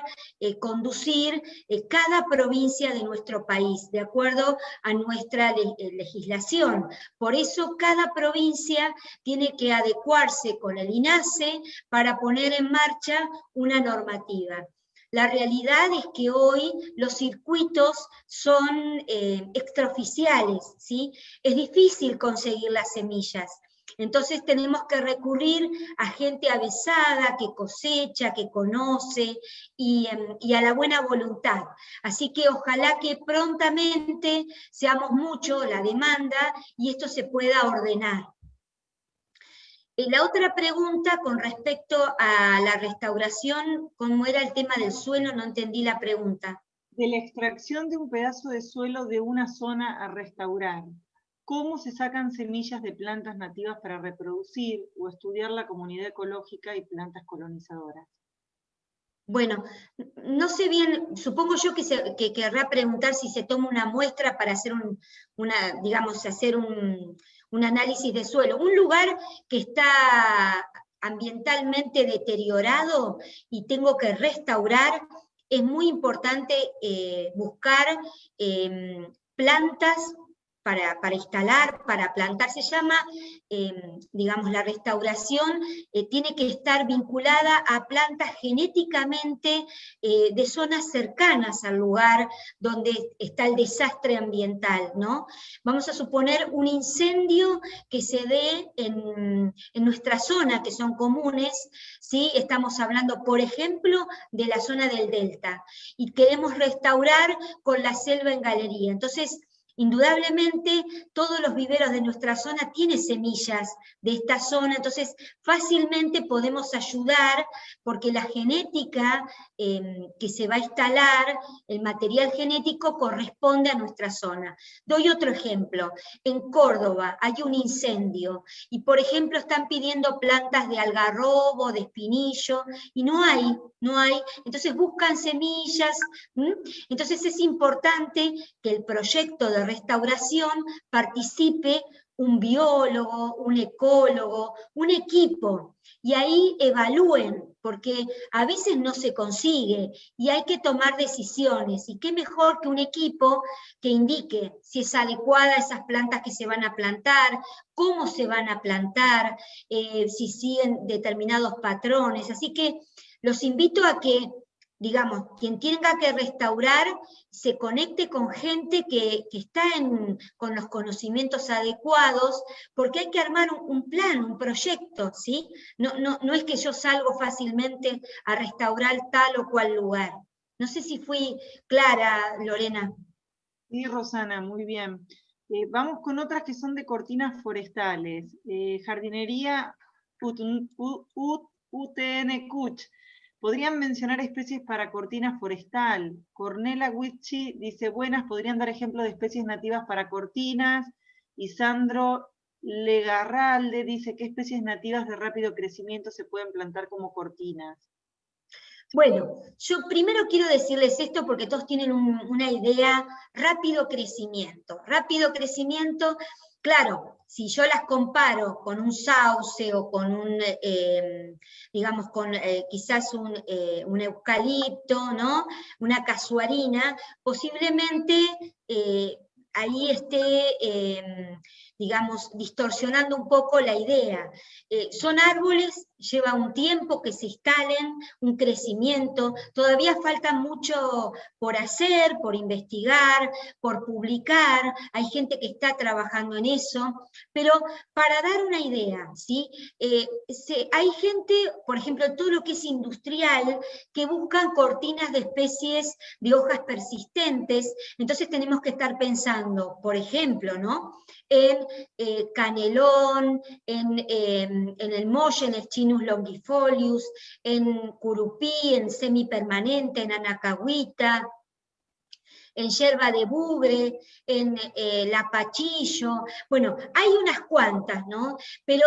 conducir cada provincia de nuestro país, de acuerdo a nuestra legislación. Por eso cada provincia tiene que adecuarse con el INASE para poner en marcha una normativa. La realidad es que hoy los circuitos son eh, extraoficiales, ¿sí? Es difícil conseguir las semillas. Entonces tenemos que recurrir a gente avisada, que cosecha, que conoce y, em, y, a la buena voluntad. Así que ojalá que prontamente seamos mucho la demanda y esto se pueda ordenar. Y la otra pregunta con respecto a la restauración, ¿cómo era el tema del suelo? No entendí la pregunta. De la extracción de un pedazo de suelo de una zona a restaurar. ¿Cómo se sacan semillas de plantas nativas para reproducir o estudiar la comunidad ecológica y plantas colonizadoras? Bueno, no sé bien, supongo yo que, se, querrá preguntar si se toma una muestra para hacer un, una, digamos, hacer un, un análisis de suelo. Un lugar que está ambientalmente deteriorado y tengo que restaurar, es muy importante eh, buscar em, plantas para, instalar, para plantar, se llama, em, digamos, la restauración eh, tiene que estar vinculada a plantas genéticamente eh, de zonas cercanas al lugar donde está el desastre ambiental, ¿no? Vamos a suponer un incendio que se dé en, en nuestra zona, que son comunes, ¿sí? Estamos hablando, por ejemplo, de la zona del delta, y queremos restaurar con la selva en galería. Entonces, Indudablemente todos los viveros de nuestra zona tienen semillas de esta zona, entonces fácilmente podemos ayudar porque la genética em, que se va a instalar, el material genético corresponde a nuestra zona. Doy otro ejemplo. En Córdoba hay un incendio y por ejemplo están pidiendo plantas de algarrobo, de espinillo y no hay, no hay. Entonces buscan semillas. Entonces es importante que el proyecto de restauración participe un biólogo, un ecólogo, un equipo, y ahí evalúen porque a veces no se consigue y hay que tomar decisiones. Y qué mejor que un equipo que indique si es adecuada esas plantas que se van a plantar, cómo se van a plantar, eh, si siguen determinados patrones. Así que los invito a que digamos, quien tenga que restaurar se conecte con gente que, está con los conocimientos adecuados, porque hay que armar un, plan, un proyecto, ¿sí? No, no, es que yo salgo fácilmente a restaurar tal o cual lugar. No sé si fui clara, Lorena. Sí, Rosana, muy bien. Eh, vamos con otras que son de cortinas forestales. Eh, jardinería UTN Kuch Podrían mencionar especies para cortina forestal. Cornela Wichi dice, buenas, podrían dar ejemplo de especies nativas para cortinas. Y Sandro Legarralde dice, ¿qué especies nativas de rápido crecimiento se pueden plantar como cortinas? Bueno, yo primero quiero decirles esto porque todos tienen una idea, rápido crecimiento. Rápido crecimiento Claro, si yo las comparo con un sauce o con un, eh, digamos, con eh, quizás eh, un, eucalipto, ¿no? Una casuarina, posiblemente ahí esté, digamos, distorsionando un poco la idea. son árboles lleva un tiempo que se instalen, un crecimiento, todavía falta mucho por hacer, por investigar, por publicar, hay gente que está trabajando en eso, pero para dar una idea, ¿sí? Eh, hay gente, por ejemplo, todo lo que es industrial, que buscan cortinas de especies de hojas persistentes, entonces tenemos que estar pensando, por ejemplo, ¿no? En eh, canelón, en, em, en el molle, en el chino, longifolius, en curupí, en semipermanente, en anacahuita, en yerba de bugre, en eh, lapachillo, bueno, hay unas cuantas, ¿no? Pero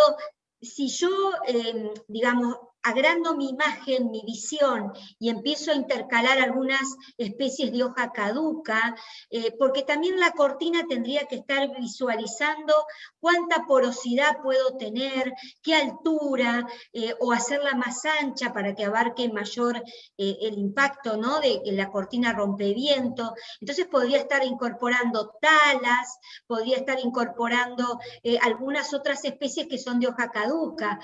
si yo, em, digamos, agrando mi imagen, mi visión, y empiezo a intercalar algunas especies de hoja caduca, eh, porque también la cortina tendría que estar visualizando cuánta porosidad puedo tener, qué altura, eh, o hacerla más ancha para que abarque mayor eh, el impacto ¿no? de la cortina rompeviento. Entonces podría estar incorporando talas, podría estar incorporando algunas otras especies que son de hoja caduca,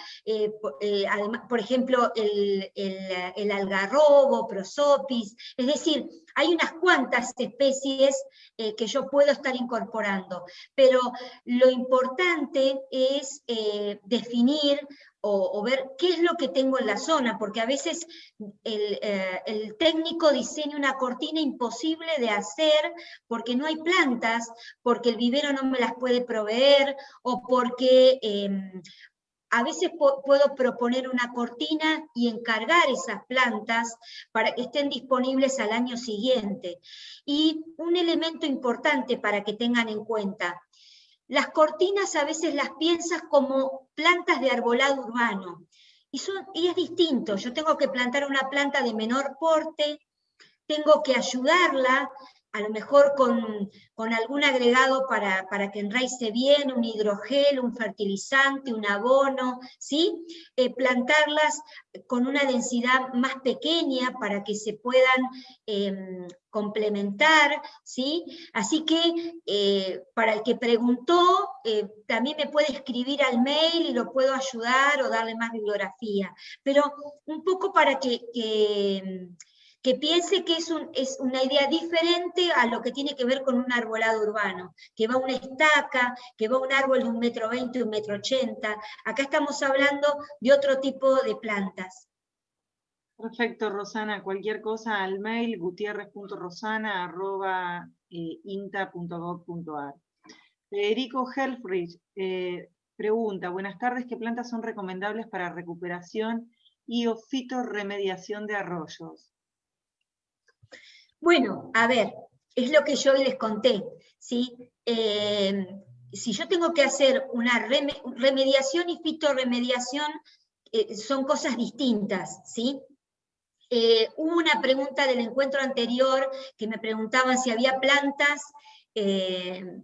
además, por ejemplo, ejemplo, el, algarrobo, prosopis, es decir, hay unas cuantas especies eh, que yo puedo estar incorporando, pero lo importante es eh, definir o, ver qué es lo que tengo en la zona, porque a veces el, eh, el, técnico diseña una cortina imposible de hacer porque no hay plantas, porque el vivero no me las puede proveer, o porque em, a veces puedo proponer una cortina y encargar esas plantas para que estén disponibles al año siguiente. Y un elemento importante para que tengan en cuenta, las cortinas a veces las piensas como plantas de arbolado urbano, y, y es distinto, yo tengo que plantar una planta de menor porte, tengo que ayudarla a lo mejor con, algún agregado para, que enraice bien, un hidrogel, un fertilizante, un abono, ¿sí? Eh, plantarlas con una densidad más pequeña para que se puedan em, complementar, ¿sí? Así que eh, para el que preguntó, eh, también me puede escribir al mail y lo puedo ayudar o darle más bibliografía, pero un poco para que piense que es, una idea diferente a lo que tiene que ver con un arbolado urbano, que va una estaca, que va un árbol de un metro veinte, un metro ochenta. Acá estamos hablando de otro tipo de plantas. Perfecto, Rosana. Cualquier cosa al mail gutierrez.rosana.inta.gov.ar. Federico Helfrich eh, pregunta, buenas tardes, ¿qué plantas son recomendables para recuperación y o de arroyos? Bueno, a ver, es lo que yo les conté, ¿sí? Eh, si yo tengo que hacer una remediación y fitorremediación, eh, son cosas distintas, ¿sí? Eh, hubo una pregunta del encuentro anterior que me preguntaban si había plantas eh,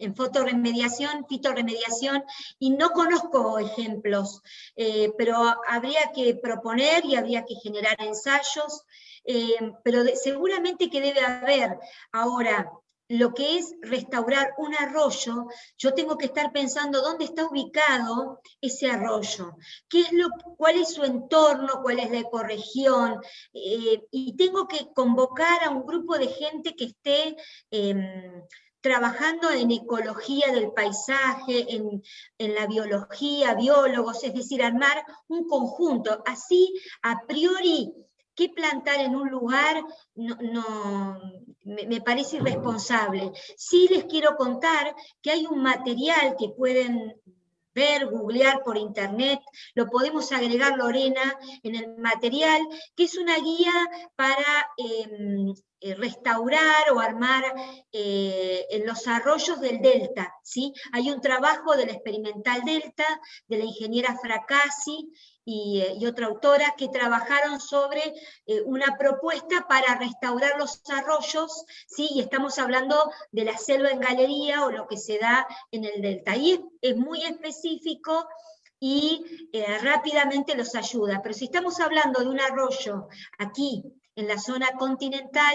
en fotoremediación, fitoremediación, y no conozco ejemplos, pero habría que proponer y habría que generar ensayos, pero seguramente que debe haber. Ahora lo que es restaurar un arroyo, yo tengo que estar pensando dónde está ubicado ese arroyo, qué es lo, cuál es su entorno, cuál es la ecorregión, eh, y tengo que convocar a un grupo de gente que esté em, trabajando en ecología del paisaje, en, en, la biología, biólogos, es decir, armar un conjunto. Así, a priori, qué plantar en un lugar no, me, parece irresponsable. Sí les quiero contar que hay un material que pueden ver, googlear por internet, lo podemos agregar Lorena en el material, que es una guía para em, eh, restaurar o armar eh, en los arroyos del Delta. ¿sí? Hay un trabajo del experimental Delta, de la ingeniera Fracassi, eh, y, otra autora que trabajaron sobre eh, una propuesta para restaurar los arroyos, ¿sí? y estamos hablando de la selva en galería o lo que se da en el delta. Y es, muy específico y eh, rápidamente los ayuda. Pero si estamos hablando de un arroyo aquí, en la zona continental,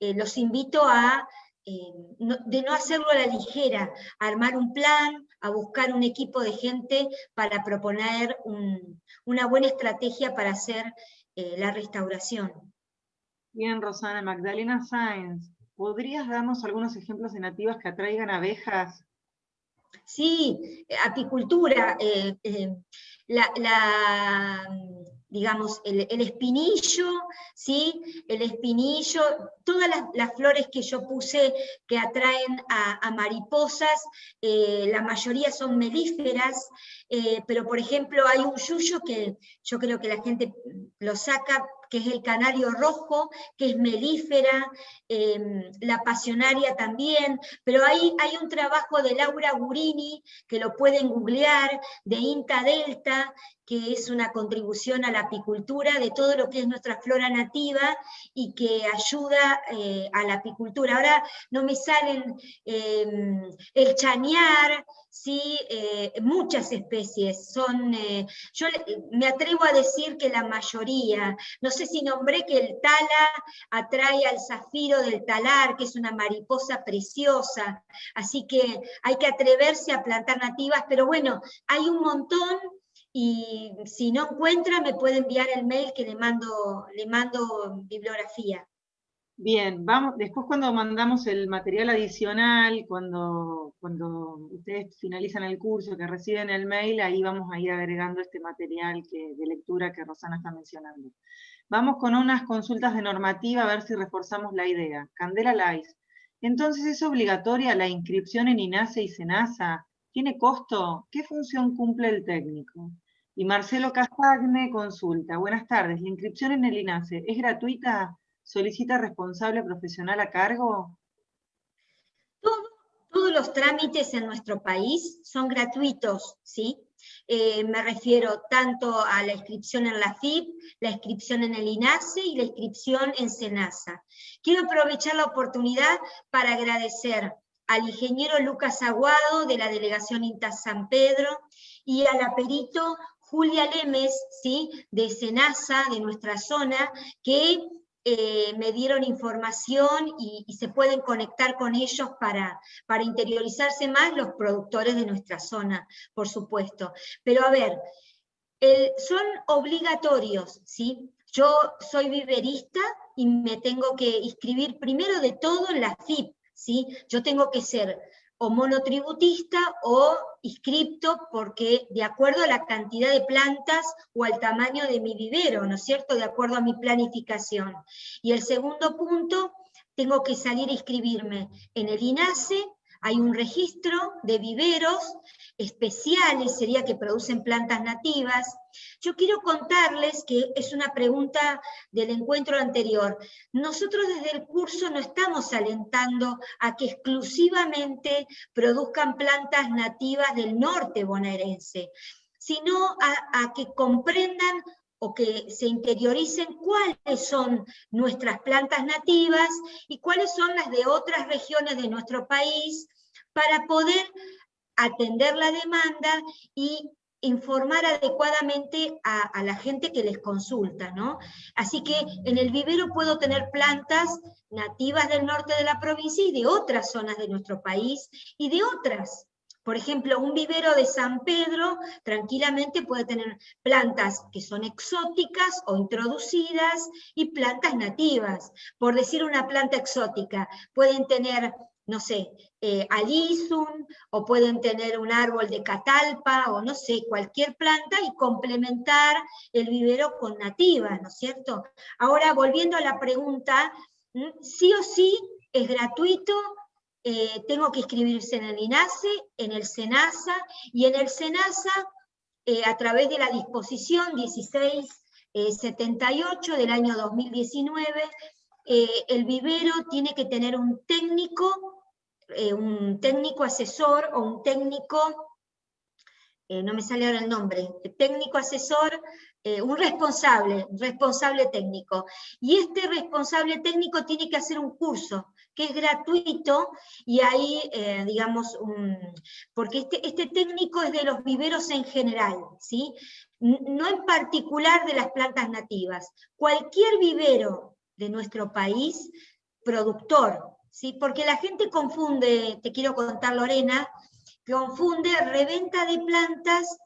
los invito a de no hacerlo a la ligera, a armar un plan, a buscar un equipo de gente para proponer una buena estrategia para hacer eh, la restauración. Bien, Rosana. Magdalena Sáenz, ¿podrías darnos algunos ejemplos de nativas que atraigan abejas? Sí, apicultura. Eh, eh, la, digamos, el, espinillo, ¿sí? El espinillo, todas las, flores que yo puse que atraen a, mariposas, eh, la mayoría son melíferas, eh, pero por ejemplo hay un yuyo que yo creo que la gente lo saca que es el canario rojo, que es melífera, em, la pasionaria también, pero ahí hay un trabajo de Laura Gurini, que lo pueden googlear, de INTA Delta, que es una contribución a la apicultura de todo lo que es nuestra flora nativa y que ayuda eh, a la apicultura. Ahora no me salen em, el chañar, ¿sí? Eh, muchas especies. Son, eh, yo me atrevo a decir que la mayoría, no sé si nombré que el tala atrae al zafiro del talar, que es una mariposa preciosa, así que hay que atreverse a plantar nativas, pero bueno, hay un montón y si no encuentra me puede enviar el mail que le mando, le mando bibliografía. Bien, vamos, después cuando mandamos el material adicional, cuando, cuando ustedes finalizan el curso, que reciben el mail, ahí vamos a ir agregando este material que, de lectura que Rosana está mencionando. Vamos con unas consultas de normativa a ver si reforzamos la idea. Candela Lais. Entonces, ¿es obligatoria la inscripción en INASE y SENASA? ¿Tiene costo? ¿Qué función cumple el técnico? Y Marcelo Castagne consulta, buenas tardes, ¿la inscripción en el INASE es gratuita? ¿Solicita responsable profesional a cargo? todos los trámites en nuestro país son gratuitos, ¿sí? Eh, me refiero tanto a la inscripción en la FIP, la inscripción en el INASE y la inscripción en SENASA. Quiero aprovechar la oportunidad para agradecer al ingeniero Lucas Aguado de la Delegación INTA San Pedro y al aperito Julia Lemes, ¿sí? de Senasa, de nuestra zona, que eh, me dieron información y, se pueden conectar con ellos para, para interiorizarse más los productores de nuestra zona, por supuesto. Pero a ver, son obligatorios, ¿sí? Yo soy viverista y me tengo que inscribir primero de todo en la FIP, ¿sí? Yo tengo que ser o monotributista o inscripto porque de acuerdo a la cantidad de plantas o al tamaño de mi vivero, ¿no es cierto? De acuerdo a mi planificación. Y el segundo punto, tengo que salir a inscribirme en el INASE hay un registro de viveros especiales, sería que producen plantas nativas. Yo quiero contarles que es una pregunta del encuentro anterior. Nosotros desde el curso no estamos alentando a que exclusivamente produzcan plantas nativas del norte bonaerense, sino a, a que comprendan o que se interioricen cuáles son nuestras plantas nativas y cuáles son las de otras regiones de nuestro país para poder atender la demanda y informar adecuadamente a, la gente que les consulta, ¿no? Así que en el vivero puedo tener plantas nativas del norte de la provincia y de otras zonas de nuestro país y de otras. Por ejemplo, un vivero de San Pedro tranquilamente puede tener plantas que son exóticas o introducidas y plantas nativas. Por decir una planta exótica, pueden tener no sé, eh, alisum, o pueden tener un árbol de catalpa, o no sé, cualquier planta, y complementar el vivero con nativas, ¿no es cierto? Ahora, volviendo a la pregunta, sí o sí es gratuito, eh, tengo que inscribirse en el INASE, en el SENASA, y en el SENASA, eh, a través de la disposición 1678 del año 2019, el vivero tiene que tener un técnico eh, un técnico asesor o un técnico, eh, no me sale ahora el nombre, técnico asesor, eh, un responsable, responsable técnico. Y este responsable técnico tiene que hacer un curso que es gratuito y ahí, digamos, porque este, este técnico es de los viveros en general, ¿sí? no en particular de las plantas nativas. Cualquier vivero de nuestro país, productor, ¿sí? porque la gente confunde, te quiero contar Lorena, confunde reventa de plantas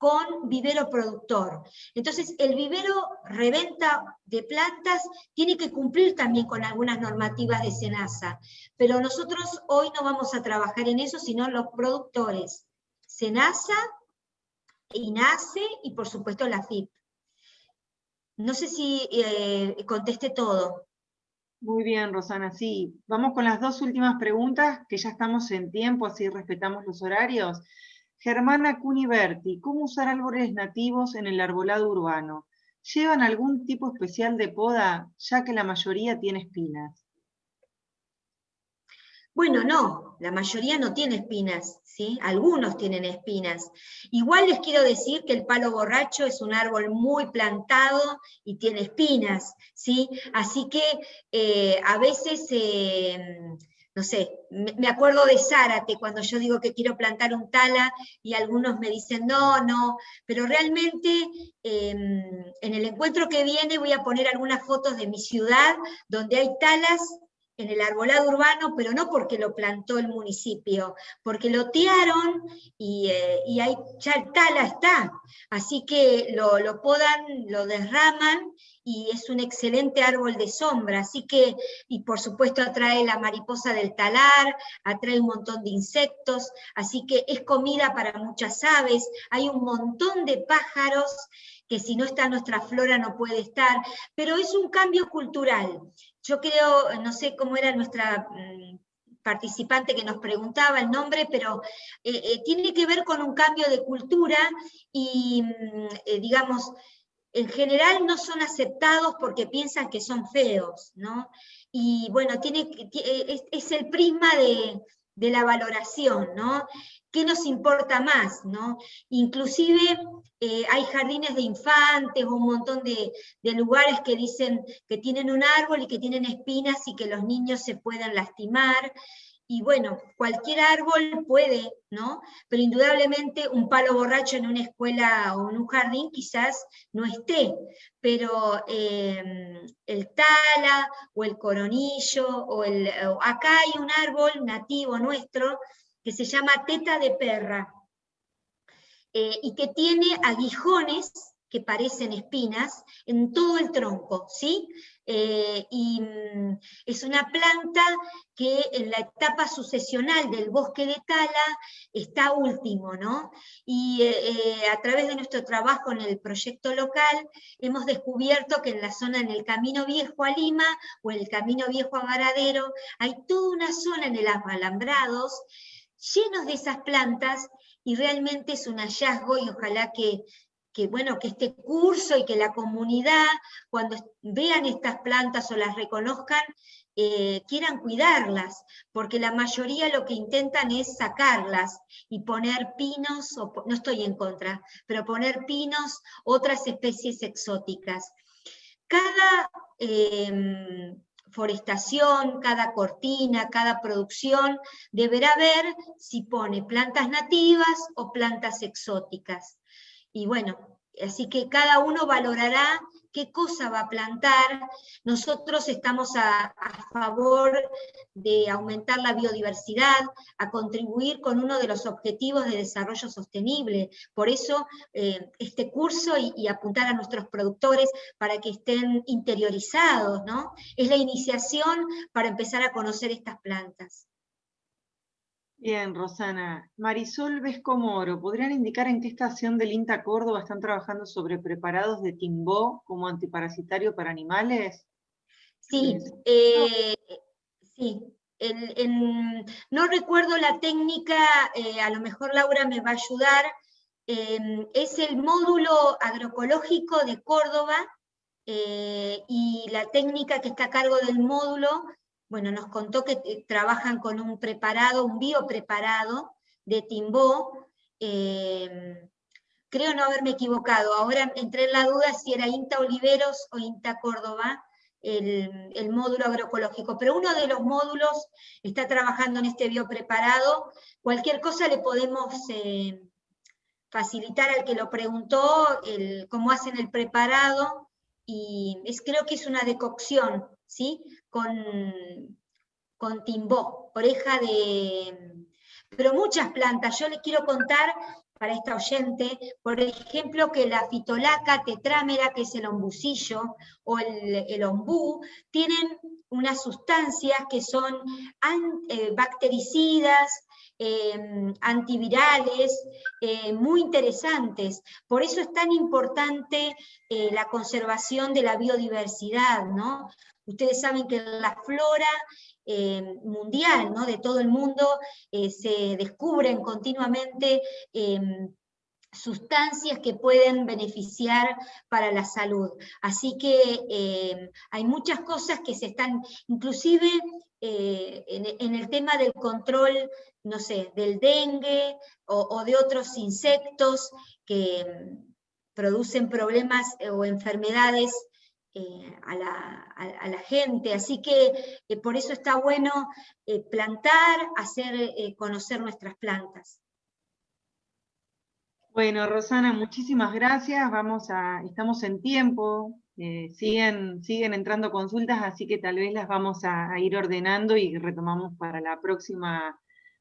con vivero productor. Entonces, el vivero reventa de plantas tiene que cumplir también con algunas normativas de SENASA, pero nosotros hoy no vamos a trabajar en eso, sino los productores. SENASA, INASE y por supuesto la FIP. No sé si eh, conteste todo. Muy bien, Rosana, sí. Vamos con las dos últimas preguntas, que ya estamos en tiempo, así respetamos los horarios. Germana Cuniverti, ¿cómo usar árboles nativos en el arbolado urbano? ¿Llevan algún tipo especial de poda, ya que la mayoría tiene espinas? Bueno, no, la mayoría no tiene espinas, ¿sí? Algunos tienen espinas. Igual les quiero decir que el palo borracho es un árbol muy plantado y tiene espinas, ¿sí? Así que eh, a veces, em, no sé, me acuerdo de Zárate cuando yo digo que quiero plantar un tala y algunos me dicen no, no, pero realmente em, en el encuentro que viene voy a poner algunas fotos de mi ciudad donde hay talas en el arbolado urbano, pero no porque lo plantó el municipio, porque lo tearon y, eh, ahí ya el tala está. Así que lo, lo, podan, lo derraman y es un excelente árbol de sombra. Así que, y por supuesto atrae la mariposa del talar, atrae un montón de insectos, así que es comida para muchas aves, hay un montón de pájaros que si no está nuestra flora no puede estar, pero es un cambio cultural. Yo creo, no sé cómo era nuestra mm, participante que nos preguntaba el nombre, pero eh, eh, tiene que ver con un cambio de cultura y, mm, eh, digamos, en general no son aceptados porque piensan que son feos, ¿no? Y bueno, tiene, es, es el prisma de, de la valoración, ¿no? ¿Qué nos importa más, no? Inclusive eh, hay jardines de infantes o un montón de, lugares que dicen que tienen un árbol y que tienen espinas y que los niños se puedan lastimar. Y bueno, cualquier árbol puede, ¿no? Pero indudablemente un palo borracho en una escuela o en un jardín quizás no esté, pero em, el tala o el coronillo, o el, acá hay un árbol nativo nuestro que se llama teta de perra, eh, y que tiene aguijones que parecen espinas en todo el tronco, ¿sí? Eh, y mm, es una planta que en la etapa sucesional del bosque de tala está último, ¿no? Y eh, a través de nuestro trabajo en el proyecto local hemos descubierto que en la zona, en el Camino Viejo a Lima o el Camino Viejo a Varadero, hay toda una zona en el alambrados llenos de esas plantas y realmente es un hallazgo y ojalá que, que, bueno, que este curso y que la comunidad, cuando vean estas plantas o las reconozcan, eh, quieran cuidarlas, porque la mayoría lo que intentan es sacarlas y poner pinos, no estoy en contra, pero poner pinos, otras especies exóticas. Cada em, forestación, cada cortina, cada producción, deberá ver si pone plantas nativas o plantas exóticas. Y bueno, así que cada uno valorará qué cosa va a plantar. Nosotros estamos a, favor de aumentar la biodiversidad, a contribuir con uno de los objetivos de desarrollo sostenible. Por eso eh, este curso y, y, apuntar a nuestros productores para que estén interiorizados, ¿no? Es la iniciación para empezar a conocer estas plantas. Bien, Rosana. Marisol Vescomoro, ¿podrían indicar en qué estación del INTA Córdoba están trabajando sobre preparados de timbó como antiparasitario para animales? Sí, eh, sí. no recuerdo la técnica, eh, a lo mejor Laura me va a ayudar, em, es el módulo agroecológico de Córdoba eh, y la técnica que está a cargo del módulo bueno, nos contó que eh, trabajan con un preparado, un biopreparado de Timbó, em, creo no haberme equivocado, ahora entré en la duda si era INTA Oliveros o INTA Córdoba, el, módulo agroecológico, pero uno de los módulos está trabajando en este biopreparado, cualquier cosa le podemos eh, facilitar al que lo preguntó, cómo hacen el preparado, y es, creo que es una decocción, ¿sí? Con, con timbó, oreja de... Pero muchas plantas, yo le quiero contar para esta oyente, por ejemplo, que la fitolaca tetrámera, que es el ombucillo, o el, el ombú, tienen unas sustancias que son eh, bactericidas, Em, antivirales eh, muy interesantes. Por eso es tan importante eh, la conservación de la biodiversidad, ¿no? Ustedes saben que la flora em, mundial, ¿no? de todo el mundo, eh, se descubren continuamente em, sustancias que pueden beneficiar para la salud. Así que hay muchas cosas que se están, inclusive en, el tema del control no sé, del dengue o, de otros insectos que mm, producen problemas eh, o enfermedades eh, a, la, gente. Así que eh, por eso está bueno plantar, hacer conocer nuestras plantas. Bueno, Rosana, muchísimas gracias. Vamos a, estamos en tiempo, siguen, siguen entrando consultas, así que tal vez las vamos a ir ordenando y retomamos para la próxima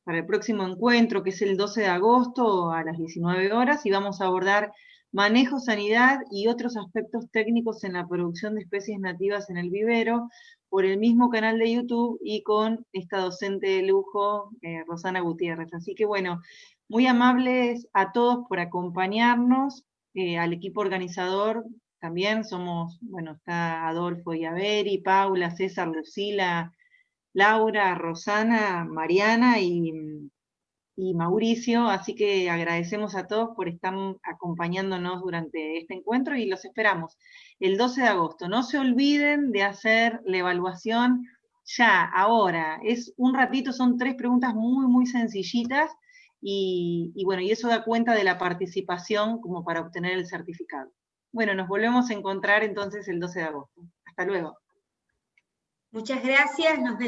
para el próximo encuentro, que es el 12 de agosto a las 19 horas, y vamos a abordar manejo, sanidad y otros aspectos técnicos en la producción de especies nativas en el vivero, por el mismo canal de YouTube y con esta docente de lujo, eh, Rosana Gutiérrez. Así que bueno, muy amables a todos por acompañarnos, eh, al equipo organizador también somos, bueno, está Adolfo y Averi, Paula, César, Lucila, Laura, Rosana, Mariana y, Mauricio, así que agradecemos a todos por estar acompañándonos durante este encuentro y los esperamos el 12 de agosto. No se olviden de hacer la evaluación ya, ahora. Es un ratito, son tres preguntas muy, muy sencillitas y, bueno, y eso da cuenta de la participación como para obtener el certificado. Bueno, nos volvemos a encontrar entonces el 12 de agosto. Hasta luego. Muchas gracias. Nos